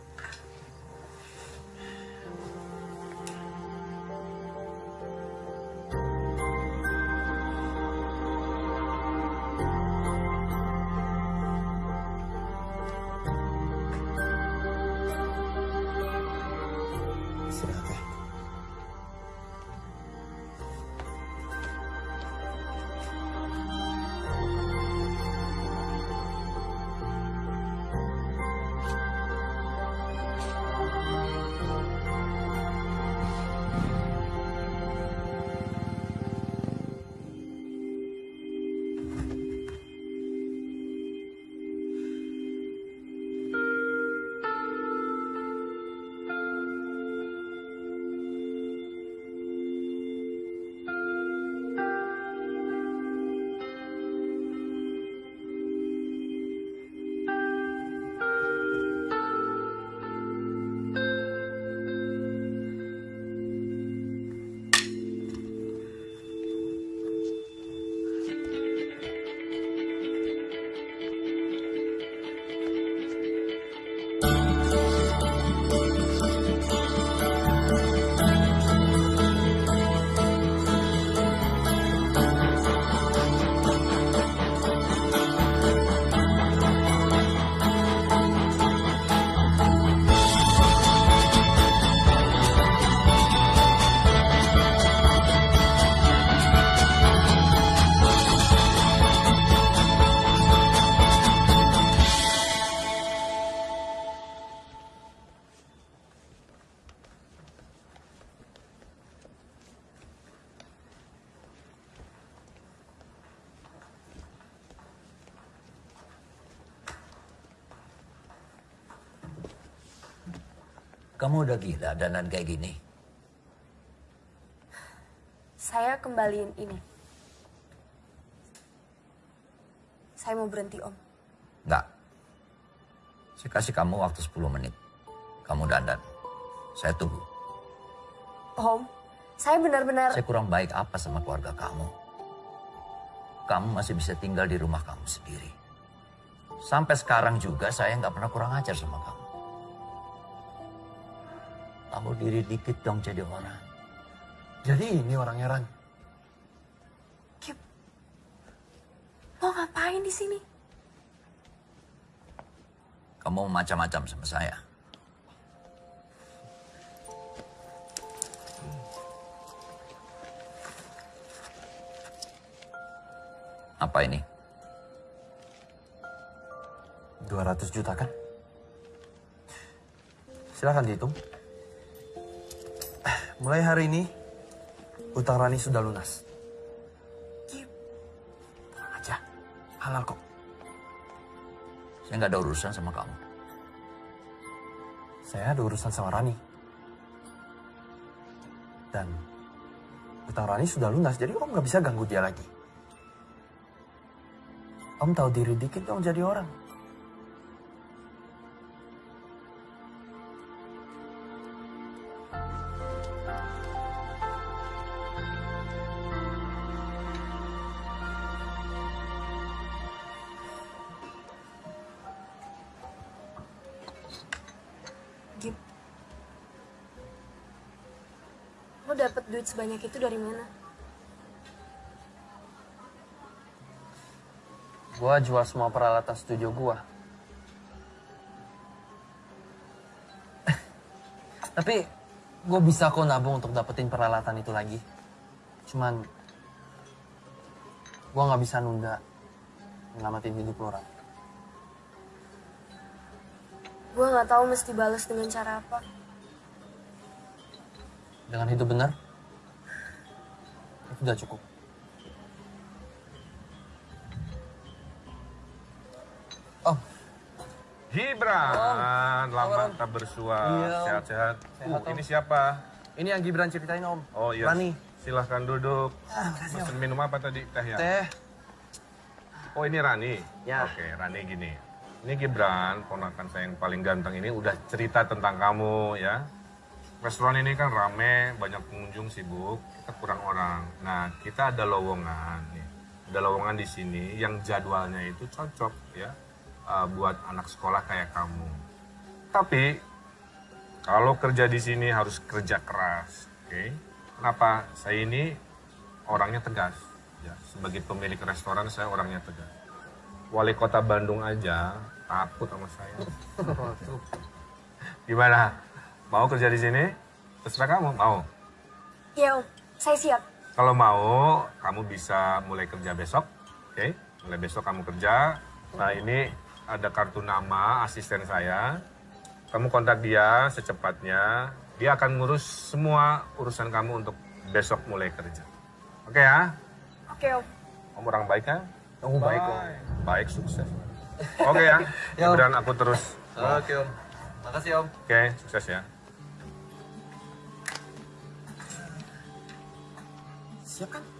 Kamu udah gila dandan kayak gini. Saya kembaliin ini. Saya mau berhenti, Om. Enggak. Saya kasih kamu waktu 10 menit. Kamu dandan. Saya tunggu. Om, saya benar-benar... Saya kurang baik apa sama keluarga kamu? Kamu masih bisa tinggal di rumah kamu sendiri. Sampai sekarang juga saya nggak pernah kurang ajar sama kamu. Kamu diri dikit dong jadi orang. Jadi ini orangnya Ran. Mau ngapain di sini? Kamu macam-macam sama saya. Apa ini? 200 juta kan? Silahkan dihitung. Mulai hari ini, utang Rani sudah lunas. Tenang aja, halal kok. Saya nggak ada urusan sama kamu. Saya ada urusan sama Rani. Dan utang Rani sudah lunas, jadi Om nggak bisa ganggu dia lagi. Om tahu diri dikit dong jadi orang. Sebanyak itu dari mana? Gua jual semua peralatan studio gua. Tapi gue bisa kok nabung untuk dapetin peralatan itu lagi. Cuman gua nggak bisa nunda nyelamatin hidup lo. Gue nggak tahu mesti balas dengan cara apa. Dengan hidup benar, itu udah cukup. Gibran, lama tak bersua, Iya, sehat-sehat. Sehat, Uh, ini siapa? Ini yang Gibran ceritain, Om. Oh iya. Rani. Silahkan duduk. Ah, Pesen minum apa tadi? Teh ya? Teh. Oh ini Rani? Ya. Oke, Rani gini. Ini Gibran, ponakan saya yang paling ganteng ini udah cerita tentang kamu ya. Restoran ini kan rame, banyak pengunjung sibuk, kita kurang orang. Nah, kita ada lowongan nih. Ada lowongan di sini yang jadwalnya itu cocok ya uh, buat anak sekolah kayak kamu. Tapi kalau kerja di sini harus kerja keras, oke? Kenapa? Saya ini orangnya tegas. Ya, sebagai pemilik restoran saya orangnya tegas. Wali kota Bandung aja takut sama saya. Gimana? Mau kerja di sini? Terserah kamu, mau. Iya, Om. Saya siap. Kalau mau, kamu bisa mulai kerja besok, oke? Mulai besok kamu kerja. Nah ini ada kartu nama asisten saya. Kamu kontak dia secepatnya. Dia akan ngurus semua urusan kamu untuk besok mulai kerja. Oke ya? Oke, Om. Kamu orang baik kan? Kamu baik, Om. Baik, sukses. Oke ya? Ya, Om. Gibran aku terus. Oke, Om. Makasih, Om. Oke, sukses ya. Siap kan? Siap.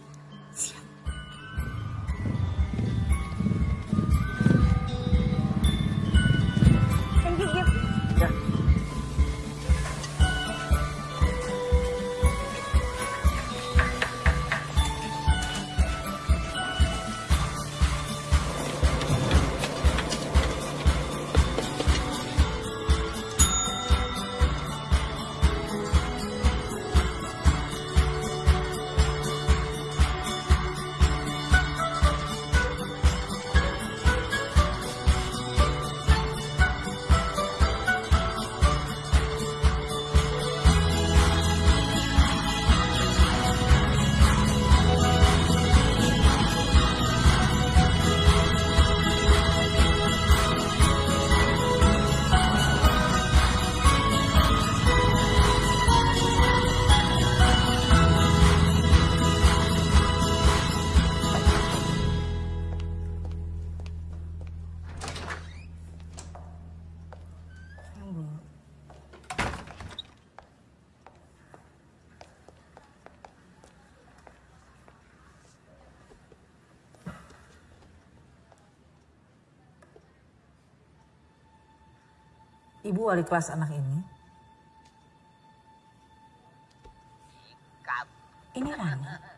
Wali kelas anak ini. Ini Rani.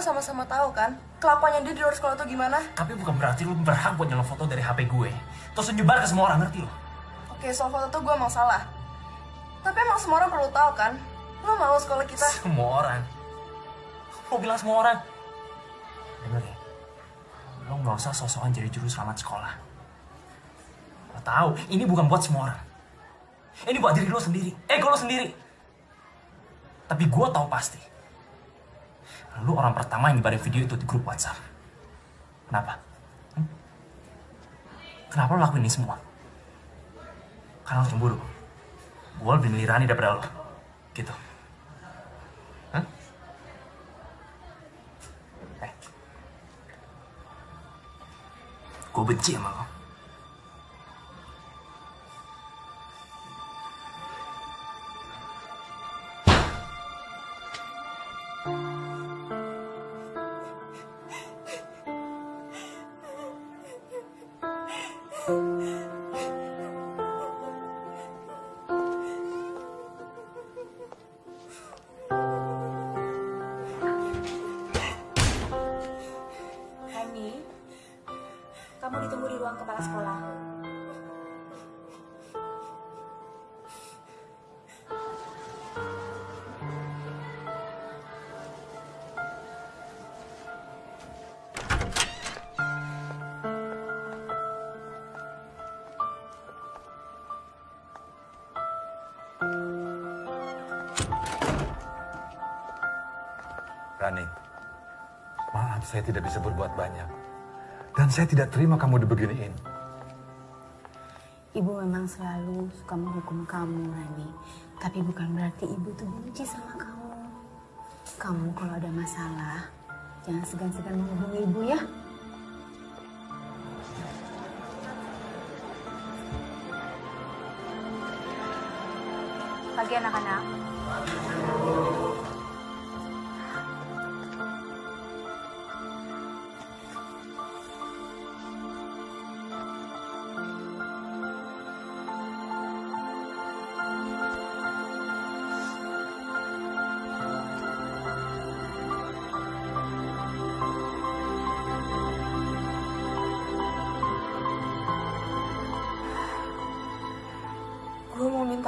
Gue sama-sama tahu kan kelakuannya dia di luar sekolah tuh gimana? Tapi bukan berarti lo berhak buat nyelok foto dari HP gue. Terus nyebar ke semua orang, ngerti lo? Oke, soal foto tuh gue emang salah. Tapi emang semua orang perlu tahu kan? Lo mau sekolah kita? Semua orang. Lo bilang semua orang. Dengar ya. Lo gak usah sosokan jadi juru selamat sekolah. Lo tahu, ini bukan buat semua orang. Ini buat diri lo sendiri. Ego lo sendiri. Tapi gue tahu pasti. Lu orang pertama yang nyebarin video itu di grup WhatsApp. Kenapa? Hmm? Kenapa lo lakuin ini semua? Karena lo cemburu. Gue lebih milih daripada lo. Gitu. Hah? Eh. Gue benci sama lo. Saya tidak bisa berbuat banyak. Dan saya tidak terima kamu dibeginiin. Ibu memang selalu suka menghukum kamu, Rani. Tapi bukan berarti ibu tuh benci sama kamu. Kamu kalau ada masalah, jangan segan-segan menghubungi ibu ya. Pagi anak-anak.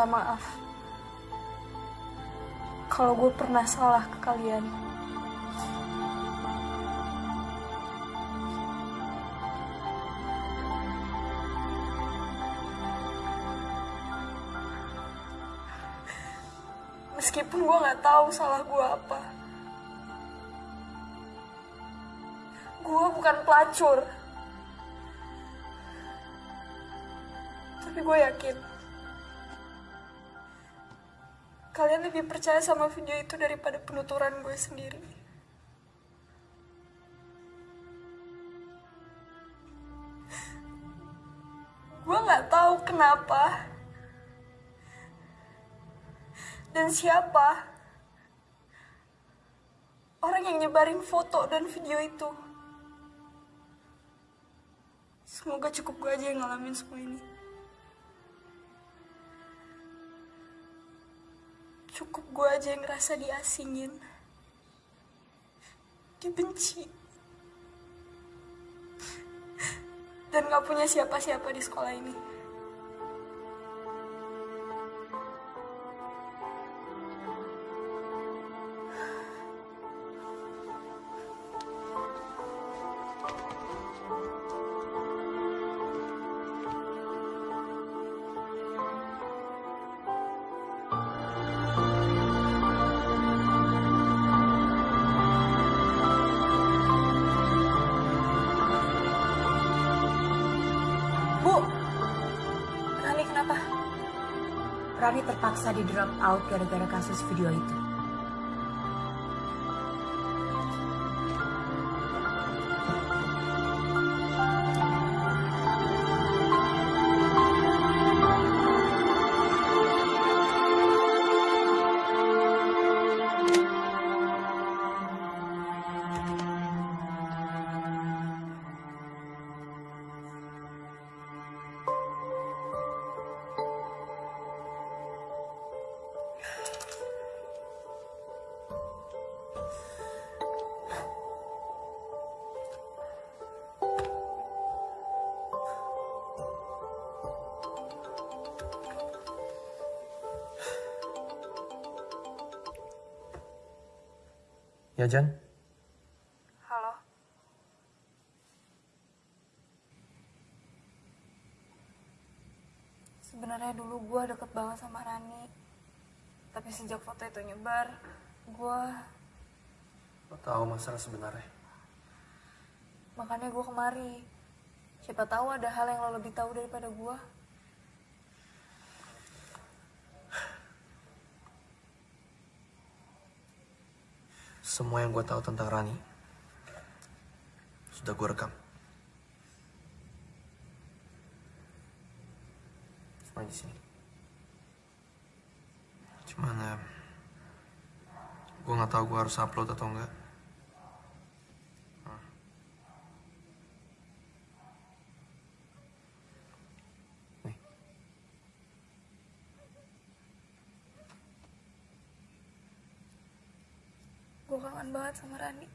Minta maaf. Kalau gue pernah salah ke kalian. Meskipun gue gak tahu salah gue apa. Gue bukan pelacur. Lebih percaya sama video itu daripada penuturan gue sendiri. Gue nggak tahu kenapa dan siapa orang yang nyebarin foto dan video itu. Semoga cukup gue aja yang ngalamin semua ini. Cukup gue aja yang ngerasa diasingin. Dibenci. Dan gak punya siapa-siapa di sekolah ini. Terpaksa di drop out gara-gara kasus video itu. Ya Jan, Halo. Sebenarnya dulu gue deket banget sama Rani. Tapi sejak foto itu nyebar, gue lo tahu masalah sebenarnya. makanya gue kemari. Siapa tahu ada hal yang lo lebih tahu daripada gue. Semua yang gue tahu tentang Rani sudah gue rekam. Semua di sini. Cuman ya, gue nggak tahu gue harus upload atau enggak. Hmm. Nih. Gue kangen banget sama Rani.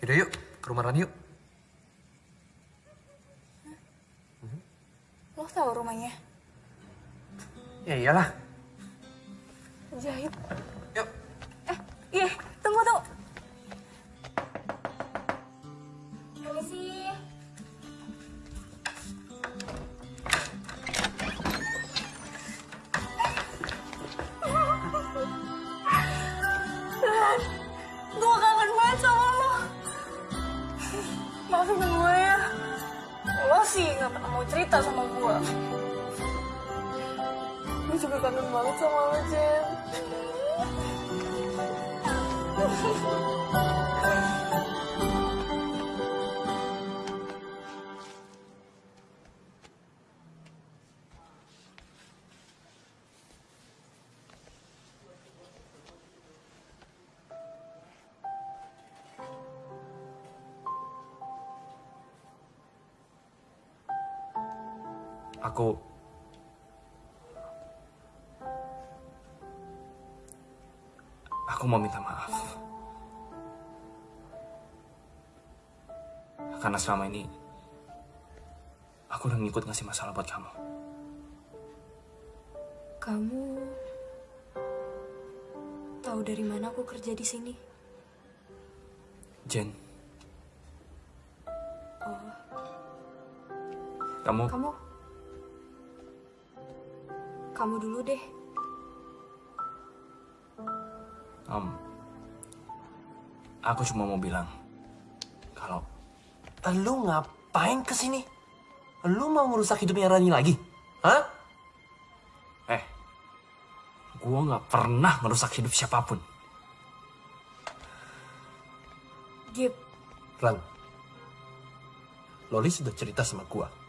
Yaudah yuk, ke rumah Rani yuk. Lo tahu rumahnya? Ya iyalah. Jahit. Mau cerita sama gue. Gue juga kangen banget sama lo, Jen. Aku Aku mau minta maaf. Karena selama ini aku udah ngikut ngasih masalah buat kamu. Kamu tahu dari mana aku kerja di sini? Jen, Oh, kamu kamu kamu dulu deh. Om, aku cuma mau bilang kalau lu ngapain ke sini? Lu mau ngerusak hidupnya Rani lagi? Hah? Eh, gua nggak pernah ngerusak hidup siapa pun. Gip, Ran, Loli sudah cerita sama gua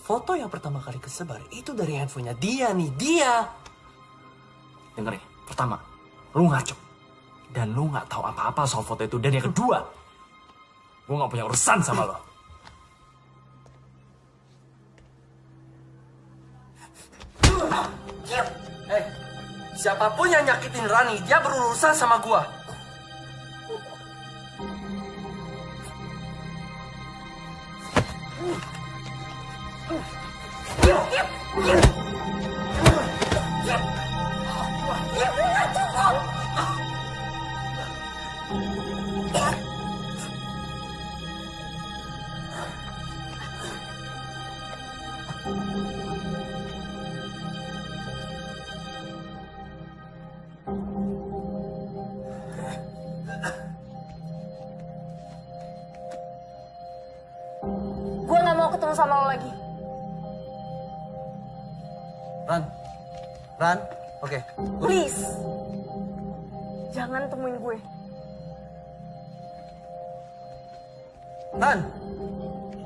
foto yang pertama kali kesebar itu dari handphonenya dia nih, dia. Dengar ya, pertama, lu ngaco. Dan lu nggak tahu apa-apa soal foto itu. Dan yang kedua, gue nggak punya urusan sama lo. Eh siapa pun yang nyakitin Rani, dia berurusan sama gue. 你你你你你不要动。nemuin gue. Ran,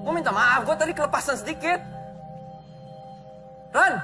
gue minta maaf, gue tadi kelepasan sedikit. Ran,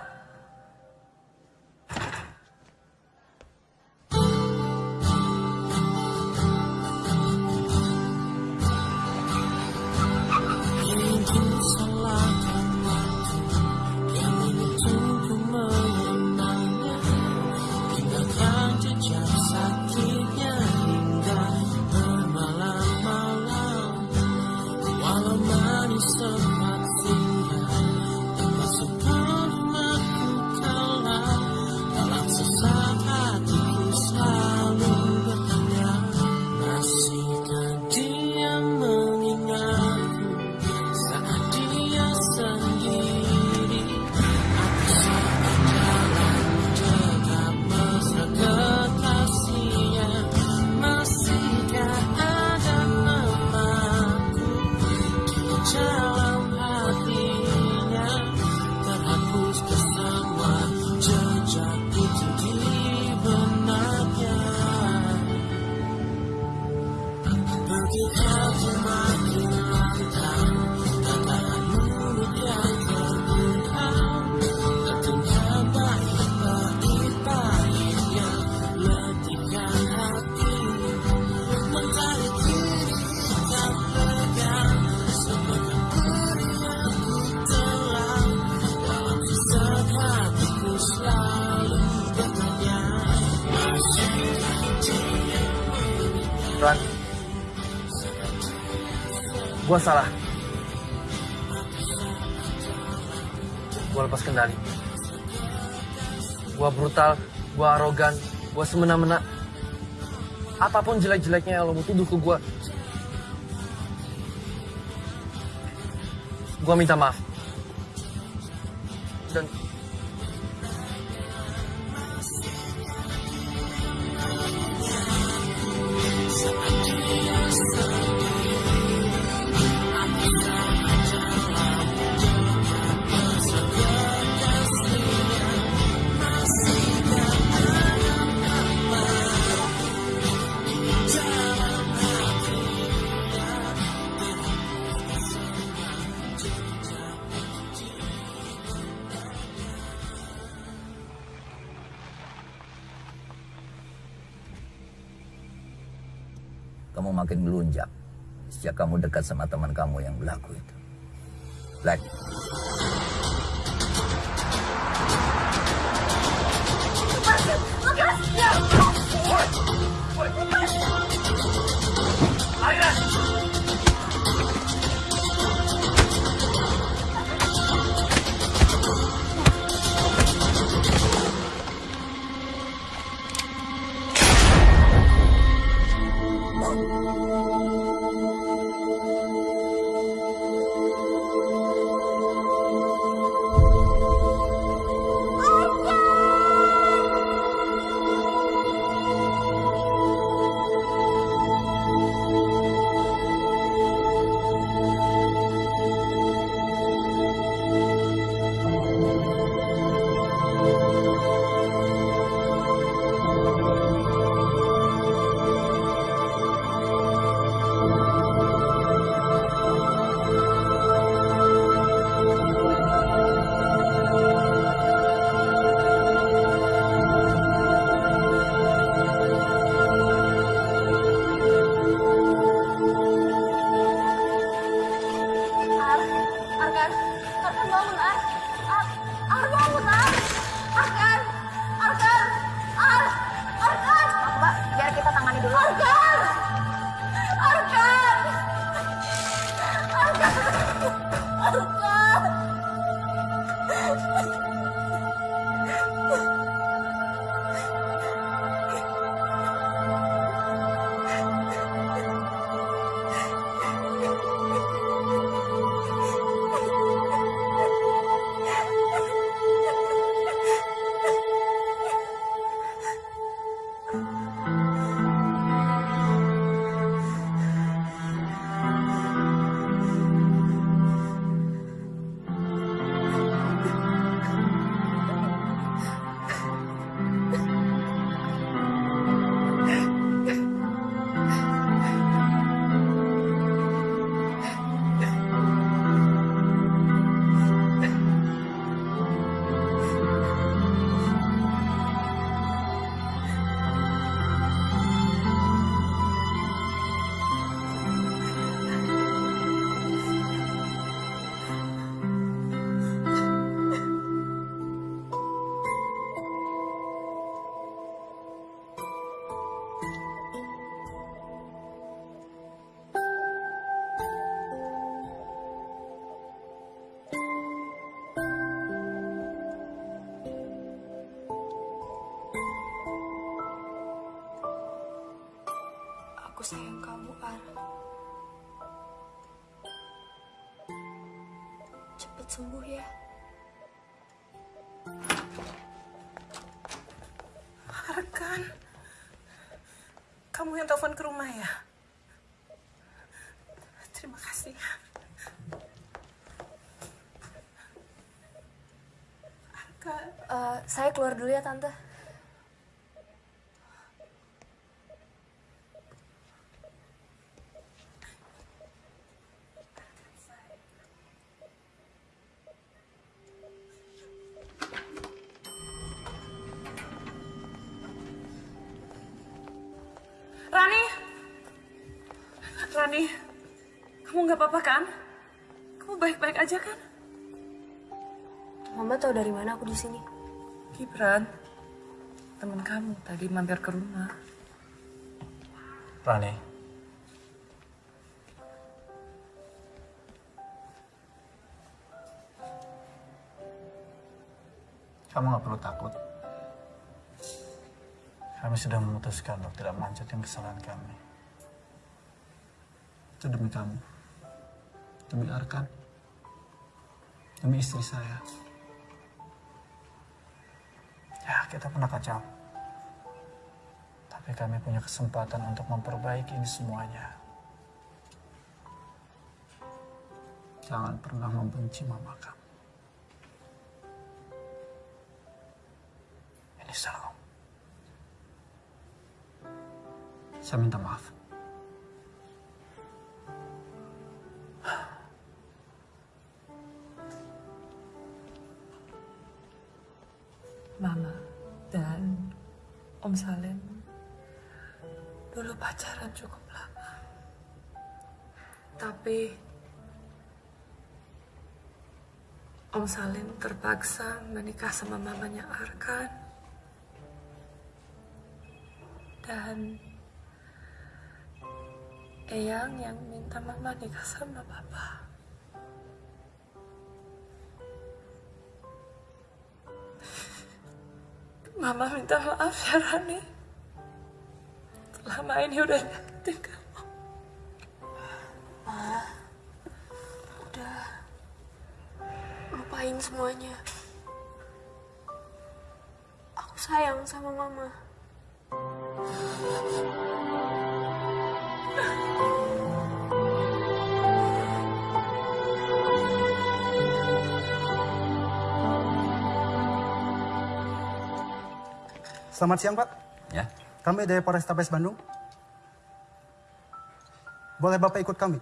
semena-mena apa pun jelek-jeleknya lo mau tuduh ke gue gue minta maaf. kamu makin melunjak sejak kamu dekat sama teman kamu yang berlaku itu. Like. Kamu yang telepon ke rumah ya? Terima kasih. Eh, saya keluar dulu ya tante. Gibran, teman kamu tadi mampir ke rumah. Rani. Kamu nggak perlu takut. Kami sudah memutuskan untuk tidak melanjutkan kesalahan kami. Itu demi kamu. Demi Arkan. Demi istri saya. Ya, kita pernah kacau. Tapi kami punya kesempatan untuk memperbaiki ini semuanya. Jangan pernah membenci mama kamu. Ini salah. Saya minta maaf. Pacaran cukup lama. Tapi Om Salim terpaksa menikah sama mamanya Arkan. Dan Eyang yang minta mama nikah sama papa. Mama minta maaf ya Rani. Selama ini udah nyakitin kamu. Ma, udah lupain semuanya. Aku sayang sama mama. Selamat siang, Pak. Ya. Kami dari Polrestabes Bandung. Boleh Bapak ikut kami?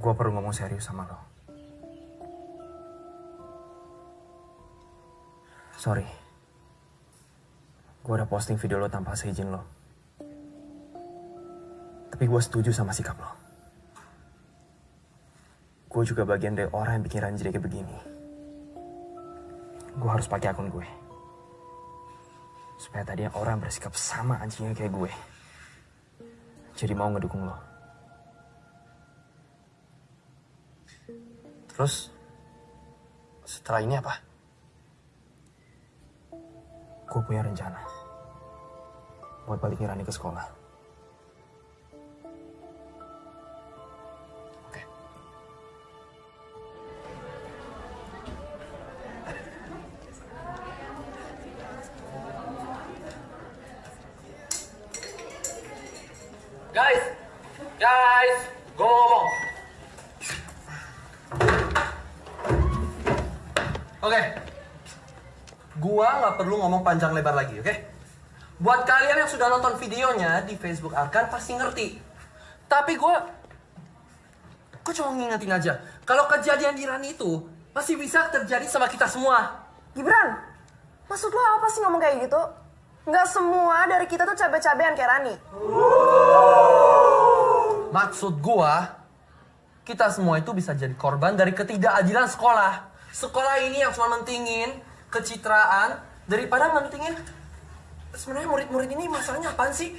Gue perlu ngomong serius sama lo. Sorry. Gue udah posting video lo tanpa seizin lo. Tapi gue setuju sama sikap lo. Gue juga bagian dari orang yang bikin Ranji kayak begini. Gue harus pakai akun gue. Supaya tadi orang bersikap sama anjingnya kayak gue. Jadi mau ngedukung lo. Terus, setelah ini apa? Gue punya rencana. Buat balikin Rani ke sekolah. Perlu ngomong panjang lebar lagi, oke? Buat kalian yang sudah nonton videonya di Facebook Arkan pasti ngerti. Tapi gua, gua cuma ngingetin aja. Kalau kejadian di Rani itu masih bisa terjadi sama kita semua. Gibran, maksud lo apa sih ngomong kayak gitu? Nggak semua dari kita tuh cabe-cabean kayak Rani. Maksud gua, kita semua itu bisa jadi korban dari ketidakadilan sekolah. Sekolah ini yang cuma mentingin kecitraan daripada mentingin sebenarnya murid-murid ini masalahnya apaan sih?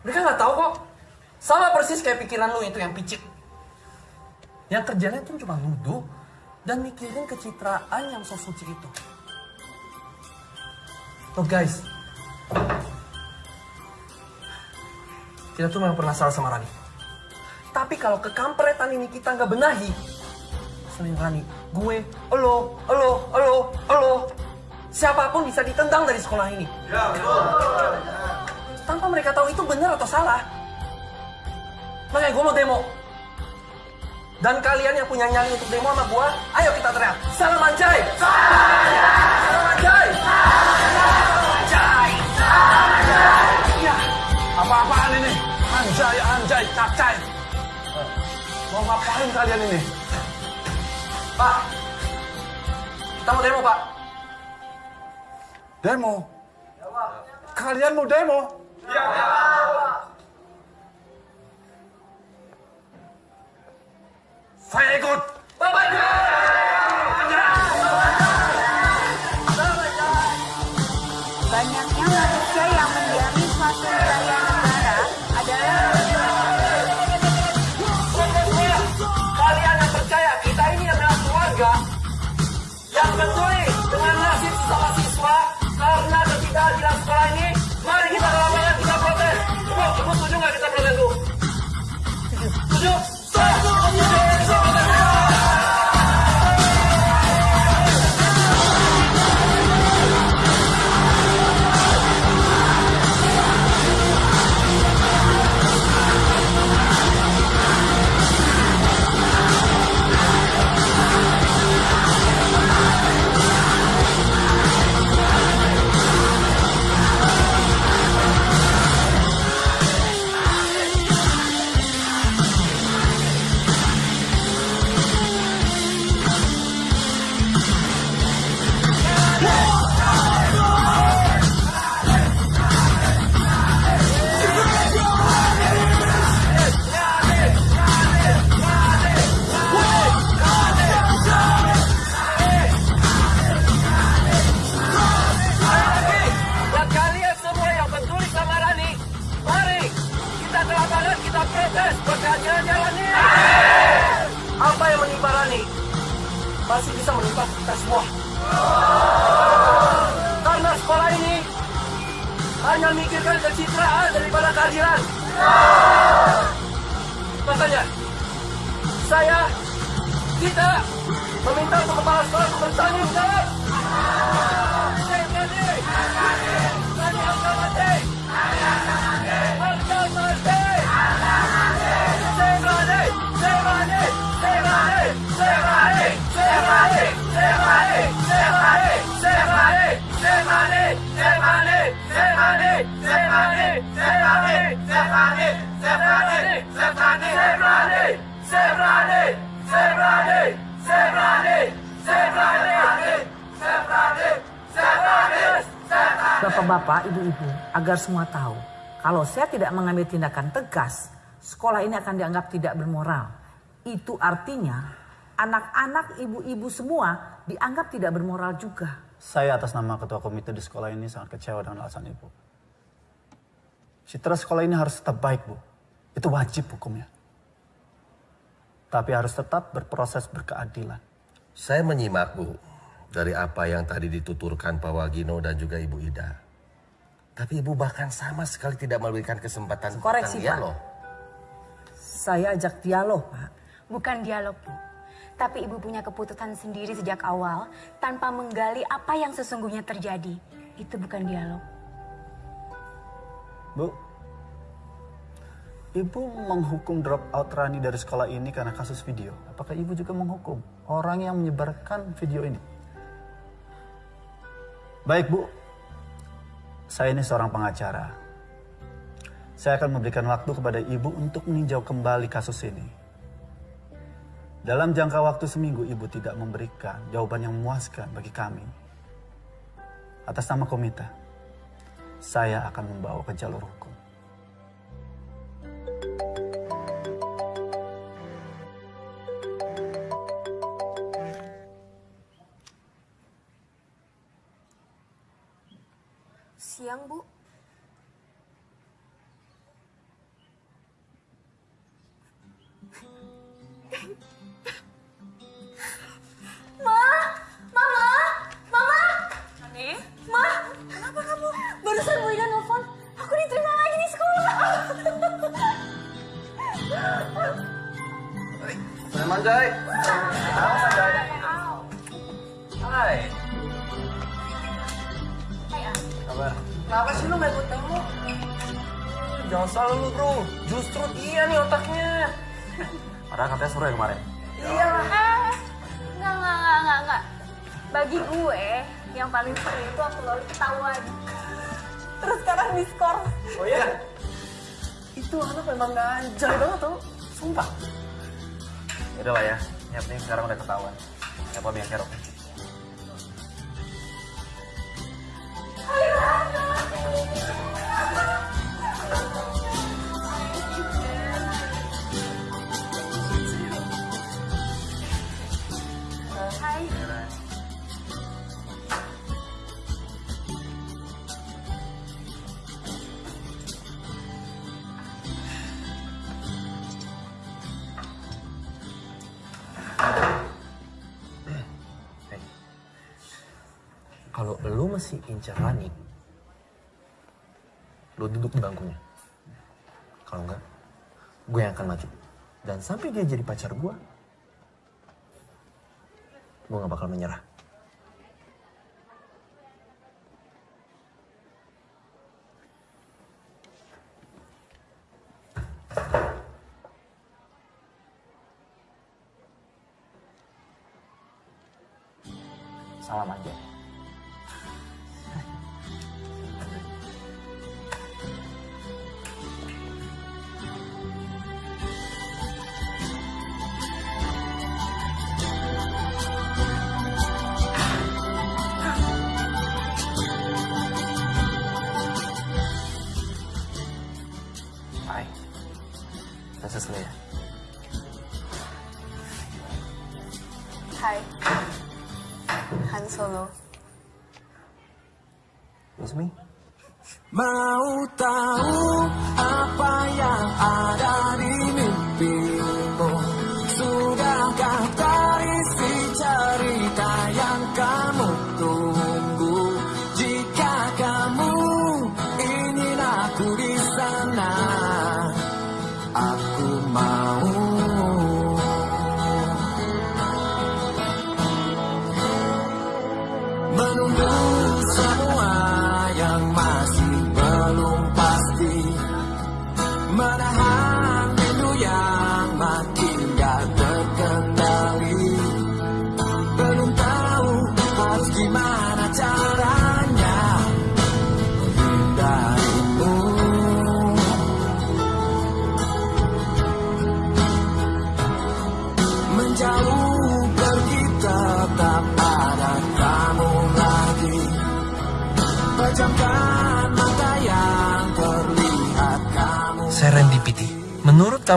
Mereka nggak tahu kok. Sama persis kayak pikiran lu itu yang picik. Yang kerjanya tuh cuma nuduh dan mikirin kecitraan yang so suci itu. Loh guys, kita tuh memang pernah salah sama Rani. Tapi kalau kekampretan ini kita nggak benahi, selain Rani, gue, elo, elo, elo, elo, siapa pun bisa ditendang dari sekolah ini. Tanpa mereka tahu itu benar atau salah. Makanya gue mau demo. Dan kalian yang punya nyali untuk demo sama gue, ayo kita teriak. Salam anjay! Salam anjay! Anjay! Iya, Apa-apaan ini? anjay, anjay, cacay. Mau ngapain kalian ini? Pak, kita mau demo, Pak. Demo? Kalian mau demo? Saya ikut. Banyaknya agar semua tahu, kalau saya tidak mengambil tindakan tegas, sekolah ini akan dianggap tidak bermoral. Itu artinya anak-anak ibu-ibu semua dianggap tidak bermoral juga. Saya atas nama ketua komite di sekolah ini sangat kecewa dengan alasan ibu. Citra sekolah ini harus tetap baik, Bu. Itu wajib hukumnya. Tapi harus tetap berproses berkeadilan. Saya menyimak, Bu, dari apa yang tadi dituturkan Pak Wagino dan juga Ibu Ida. Tapi Ibu bahkan sama sekali tidak memberikan kesempatan Koreksi, tentang Pak. dialog. Saya ajak dialog, Pak. Bukan dialog, Bu. Tapi Ibu punya keputusan sendiri sejak awal tanpa menggali apa yang sesungguhnya terjadi. Itu bukan dialog. Bu, Ibu menghukum drop out Rani dari sekolah ini karena kasus video. Apakah Ibu juga menghukum orang yang menyebarkan video ini? Baik, Bu. Saya ini seorang pengacara. Saya akan memberikan waktu kepada Ibu untuk meninjau kembali kasus ini. Dalam jangka waktu seminggu Ibu tidak memberikan jawaban yang memuaskan bagi kami. Atas nama komite, saya akan membawa ke jalur hukum. siang, Bu. Ma, mama, mama. Ani? Ma, kenapa kamu? Barusan Bu Ida nelfon, aku diterima lagi di sekolah. Memang, Jai. Halo, Jai? Hai. Hai, An. Kabar? Kenapa sih lu gak ikut demo? Jangan salah lu bro, justru dia nih otaknya. Padahal katanya seru ya kemarin. Iya lah. Eh, enggak, enggak, enggak, enggak, enggak. Bagi gue, yang paling seru itu aku lalu ketahuan. Terus sekarang diskor. Oh iya? Itu anak memang ganjal banget tau. Sumpah. Yaudah lah ya, yang penting sekarang udah ketahuan. Siapa yang kerok? Lu duduk di bangkunya. Kalau enggak, gue yang akan maju. Dan sampai dia jadi pacar gue, gue gak bakal menyerah.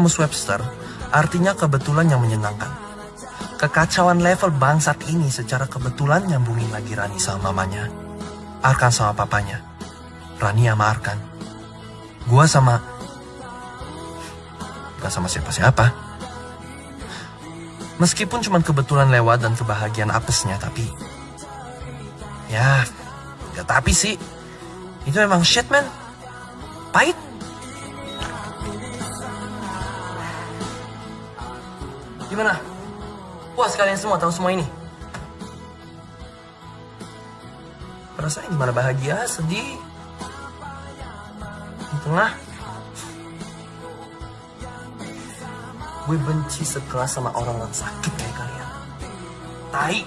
Kamus Webster, artinya kebetulan yang menyenangkan. Kekacauan level bangsat ini secara kebetulan nyambungin lagi Rani sama mamanya. Arkan sama papanya. Rani sama Arkan. Gua sama... Gak sama siapa-siapa. Meskipun cuma kebetulan lewat dan kebahagiaan apesnya, tapi... Ya, ya tapi sih. Itu emang shit, man. Pahit. Gimana? Puas kalian semua tahu semua ini? Perasaan gimana bahagia, sedih? Di tengah? Gue benci sekelas sama orang yang sakit kayak kalian. Tai.